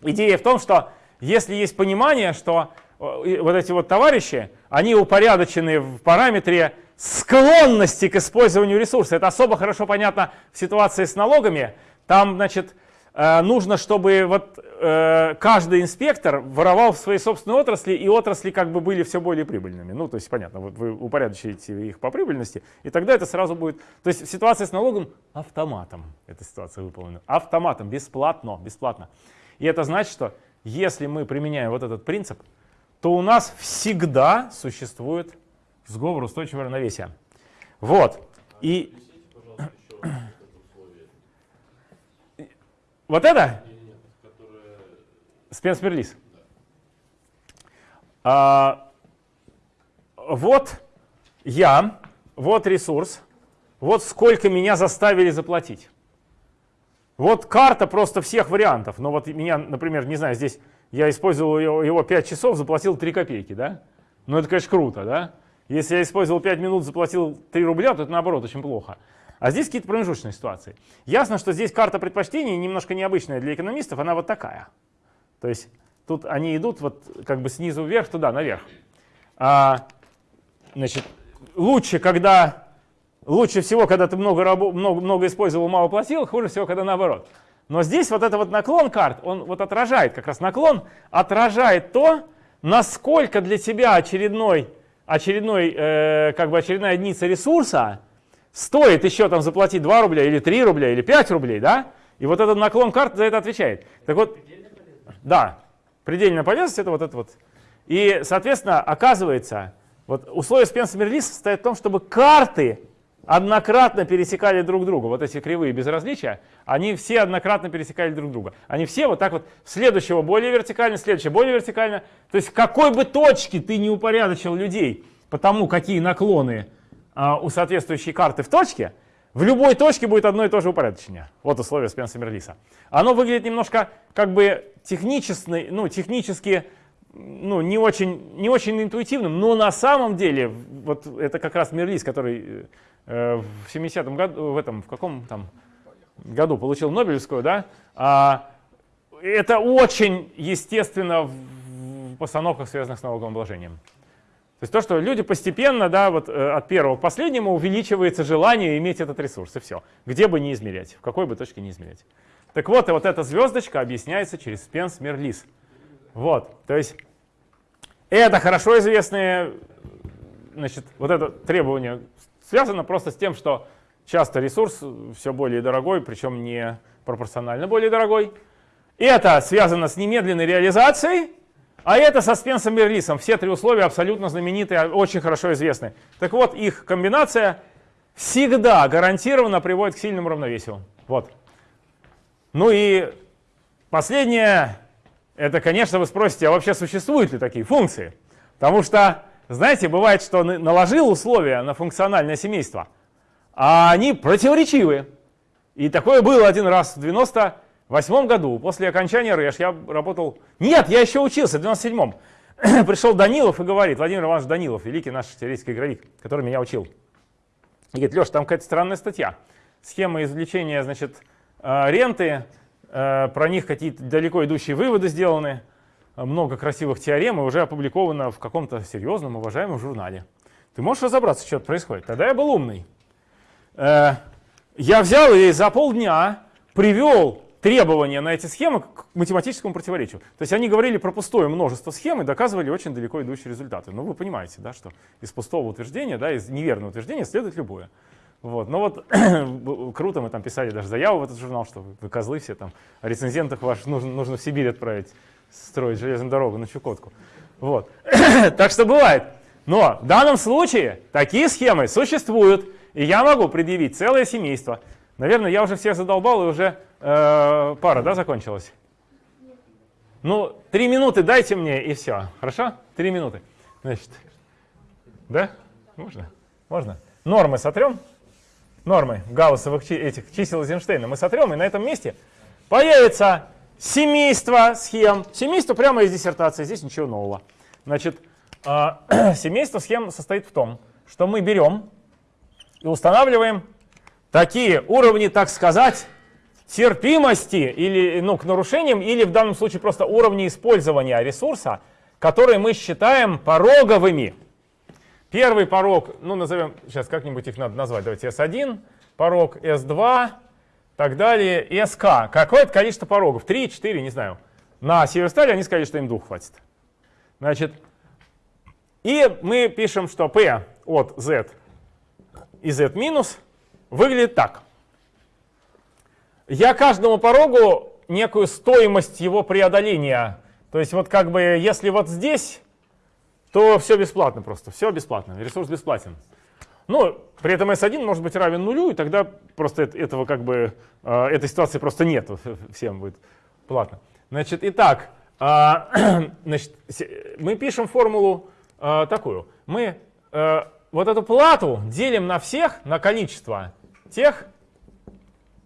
идея в том, что если есть понимание, что вот эти вот товарищи, они упорядочены в параметре склонности к использованию ресурса. Это особо хорошо понятно в ситуации с налогами. Там, значит, э, нужно, чтобы вот э, каждый инспектор воровал в своей собственной отрасли, и отрасли как бы были все более прибыльными. Ну, то есть, понятно, вот вы упорядочите их по прибыльности, и тогда это сразу будет... То есть ситуация с налогом автоматом, эта ситуация выполнена. Автоматом, бесплатно, бесплатно. И это значит, что если мы применяем вот этот принцип, то у нас всегда существует сговор устойчивого равновесия. Вот. И вот это? Мерлис. А, вот я, вот ресурс, вот сколько меня заставили заплатить. Вот карта просто всех вариантов. Но вот меня, например, не знаю, здесь я использовал его, его 5 часов, заплатил 3 копейки, да? Ну это, конечно, круто, да? Если я использовал 5 минут, заплатил 3 рубля, то это наоборот очень плохо. А здесь какие-то промежуточные ситуации. Ясно, что здесь карта предпочтений немножко необычная для экономистов, она вот такая. То есть тут они идут вот как бы снизу вверх, туда, наверх. А, значит, лучше, когда лучше всего, когда ты много, много, много использовал, мало платил, хуже всего, когда наоборот. Но здесь вот это вот наклон карт, он вот отражает, как раз наклон отражает то, насколько для тебя очередной, очередной э, как бы очередная единица ресурса стоит еще там заплатить 2 рубля или 3 рубля или 5 рублей, да? И вот этот наклон карт за это отвечает. Так вот, да, предельная полезность это вот это вот. И, соответственно, оказывается, вот условие Спенса-Мерлиса состоит в том, чтобы карты однократно пересекали друг друга. Вот эти кривые безразличия, они все однократно пересекали друг друга. Они все вот так вот, следующего более вертикально, следующего более вертикально. То есть какой бы точке ты не упорядочил людей по тому, какие наклоны у соответствующей карты в точке, в любой точке будет одно и то же упорядочение. Вот условие Спенса Мерлиса. Оно выглядит немножко как бы технически, ну, технически ну, не, очень, не очень интуитивным, но на самом деле, вот это как раз Мерлис, который э, в 70-м году, в этом, в каком там году получил Нобелевскую, да, а, это очень естественно в постановках, связанных с налоговым обложением. То есть то, что люди постепенно, да, вот э, от первого к последнему увеличивается желание иметь этот ресурс, и все. Где бы не измерять, в какой бы точке не измерять. Так вот, и вот эта звездочка объясняется через Спенс Мерлис. Вот, то есть это хорошо известные, значит, вот это требование связано просто с тем, что часто ресурс все более дорогой, причем не пропорционально более дорогой. Это связано с немедленной реализацией, а это со Спенсом Мерлисом. Все три условия абсолютно знаменитые, очень хорошо известны. Так вот, их комбинация всегда гарантированно приводит к сильному равновесию. Вот. Ну и последнее, это, конечно, вы спросите, а вообще существуют ли такие функции? Потому что, знаете, бывает, что наложил условия на функциональное семейство, а они противоречивые. И такое было один раз в 90 восьмом году, после окончания РЭШ, я работал... Нет, я еще учился, в 97-м. Пришел Данилов и говорит, Владимир Иванович Данилов, великий наш теоретический игровик, который меня учил. И говорит, Леш, там какая-то странная статья. Схема извлечения, значит, э, ренты, э, про них какие-то далеко идущие выводы сделаны, много красивых теорем и уже опубликовано в каком-то серьезном, уважаемом журнале. Ты можешь разобраться, что происходит? Тогда я был умный. Э, я взял и за полдня привел требования на эти схемы к математическому противоречию. То есть они говорили про пустое множество схем и доказывали очень далеко идущие результаты. Ну вы понимаете, да, что из пустого утверждения, да, из неверного утверждения следует любое. Вот. Но вот круто, мы там писали даже заяву в этот журнал, что вы козлы все там, о рецензентах ваш нужно, нужно в Сибирь отправить, строить железную дорогу на Чукотку. Вот. так что бывает. Но в данном случае такие схемы существуют, и я могу предъявить целое семейство. Наверное, я уже всех задолбал, и уже э, пара, да, закончилась? Ну, три минуты дайте мне, и все. Хорошо? Три минуты. Значит, да? Можно? Можно? Нормы сотрем? Нормы гауссовых этих чисел Эйзенштейна мы сотрем, и на этом месте появится семейство схем. Семейство прямо из диссертации, здесь ничего нового. Значит, э, семейство схем состоит в том, что мы берем и устанавливаем такие уровни, так сказать, терпимости или, ну, к нарушениям, или в данном случае просто уровни использования ресурса, которые мы считаем пороговыми. Первый порог, ну назовем, сейчас как-нибудь их надо назвать, давайте S1, порог S2, так далее, SK. Какое-то количество порогов, 3, 4, не знаю. На Северстале они сказали, что им двух хватит. Значит, и мы пишем, что P от Z и Z минус выглядит так. Я каждому порогу некую стоимость его преодоления. То есть вот как бы если вот здесь, то все бесплатно просто, все бесплатно, ресурс бесплатен. Ну, при этом S1 может быть равен нулю, и тогда просто этого как бы, э, этой ситуации просто нет, всем будет платно. Значит, итак, э, значит, мы пишем формулу э, такую. Мы вот эту плату делим на всех, на количество тех,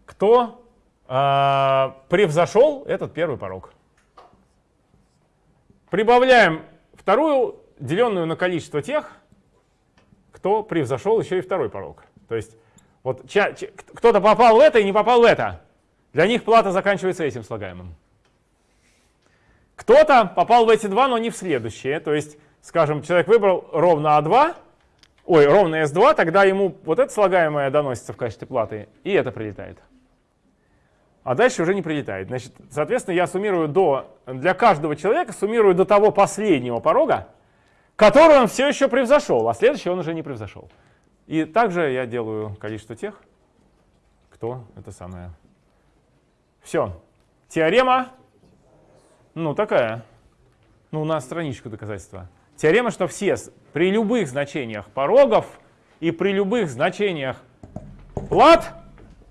кто э, превзошел этот первый порог. Прибавляем вторую, деленную на количество тех, кто превзошел еще и второй порог. То есть Вот кто-то попал в это и не попал в это. Для них плата заканчивается этим слагаемым. Кто-то попал в эти два, но не в следующие. То есть, скажем, человек выбрал ровно А2, ой, ровно S2, тогда ему вот это слагаемое доносится в качестве платы, и это прилетает. А дальше уже не прилетает. Значит, соответственно, я суммирую до, для каждого человека суммирую до того последнего порога, который он все еще превзошел, а следующий он уже не превзошел. И также я делаю количество тех, кто это самое. Все. Теорема, ну такая, ну на страничку доказательства. Теорема, что все при любых значениях порогов и при любых значениях плат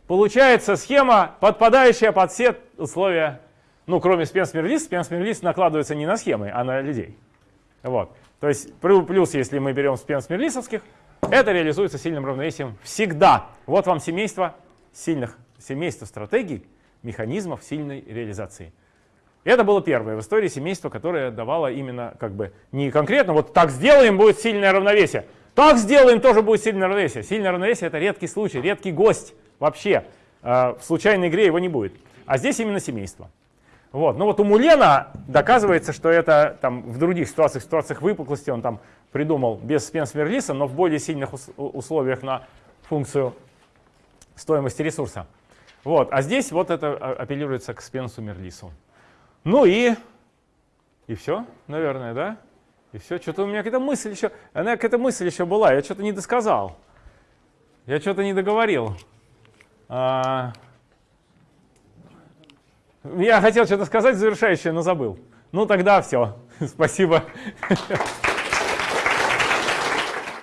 получается схема, подпадающая под все условия, ну кроме спенс-мерлис, спенс-мерлис накладывается не на схемы, а на людей. Вот. То есть плю- плюс, если мы берем спенс-мерлисовских, это реализуется сильным равновесием всегда. Вот вам семейство сильных, семейство стратегий, механизмов сильной реализации. Это было первое в истории семейство, которое давало именно как бы не конкретно, вот так сделаем, будет сильное равновесие. Так сделаем, тоже будет сильное равновесие. Сильное равновесие это редкий случай, редкий гость вообще. Э, В случайной игре его не будет. А здесь именно семейство. Вот. Ну вот у Мулена доказывается, что это там, в других ситуациях, в ситуациях выпуклости он там придумал без спенс-мерлиса, но в более сильных условиях на функцию стоимости ресурса. Вот. А здесь вот это а, апеллируется к спенсу-мерлису. Ну и, и все, наверное, да? И все, что-то у меня какая-то мысль еще, она какая-то мысль еще была, я что-то не досказал. Я что-то не договорил. А, я хотел что-то сказать завершающее, но забыл. Ну тогда все. Спасибо.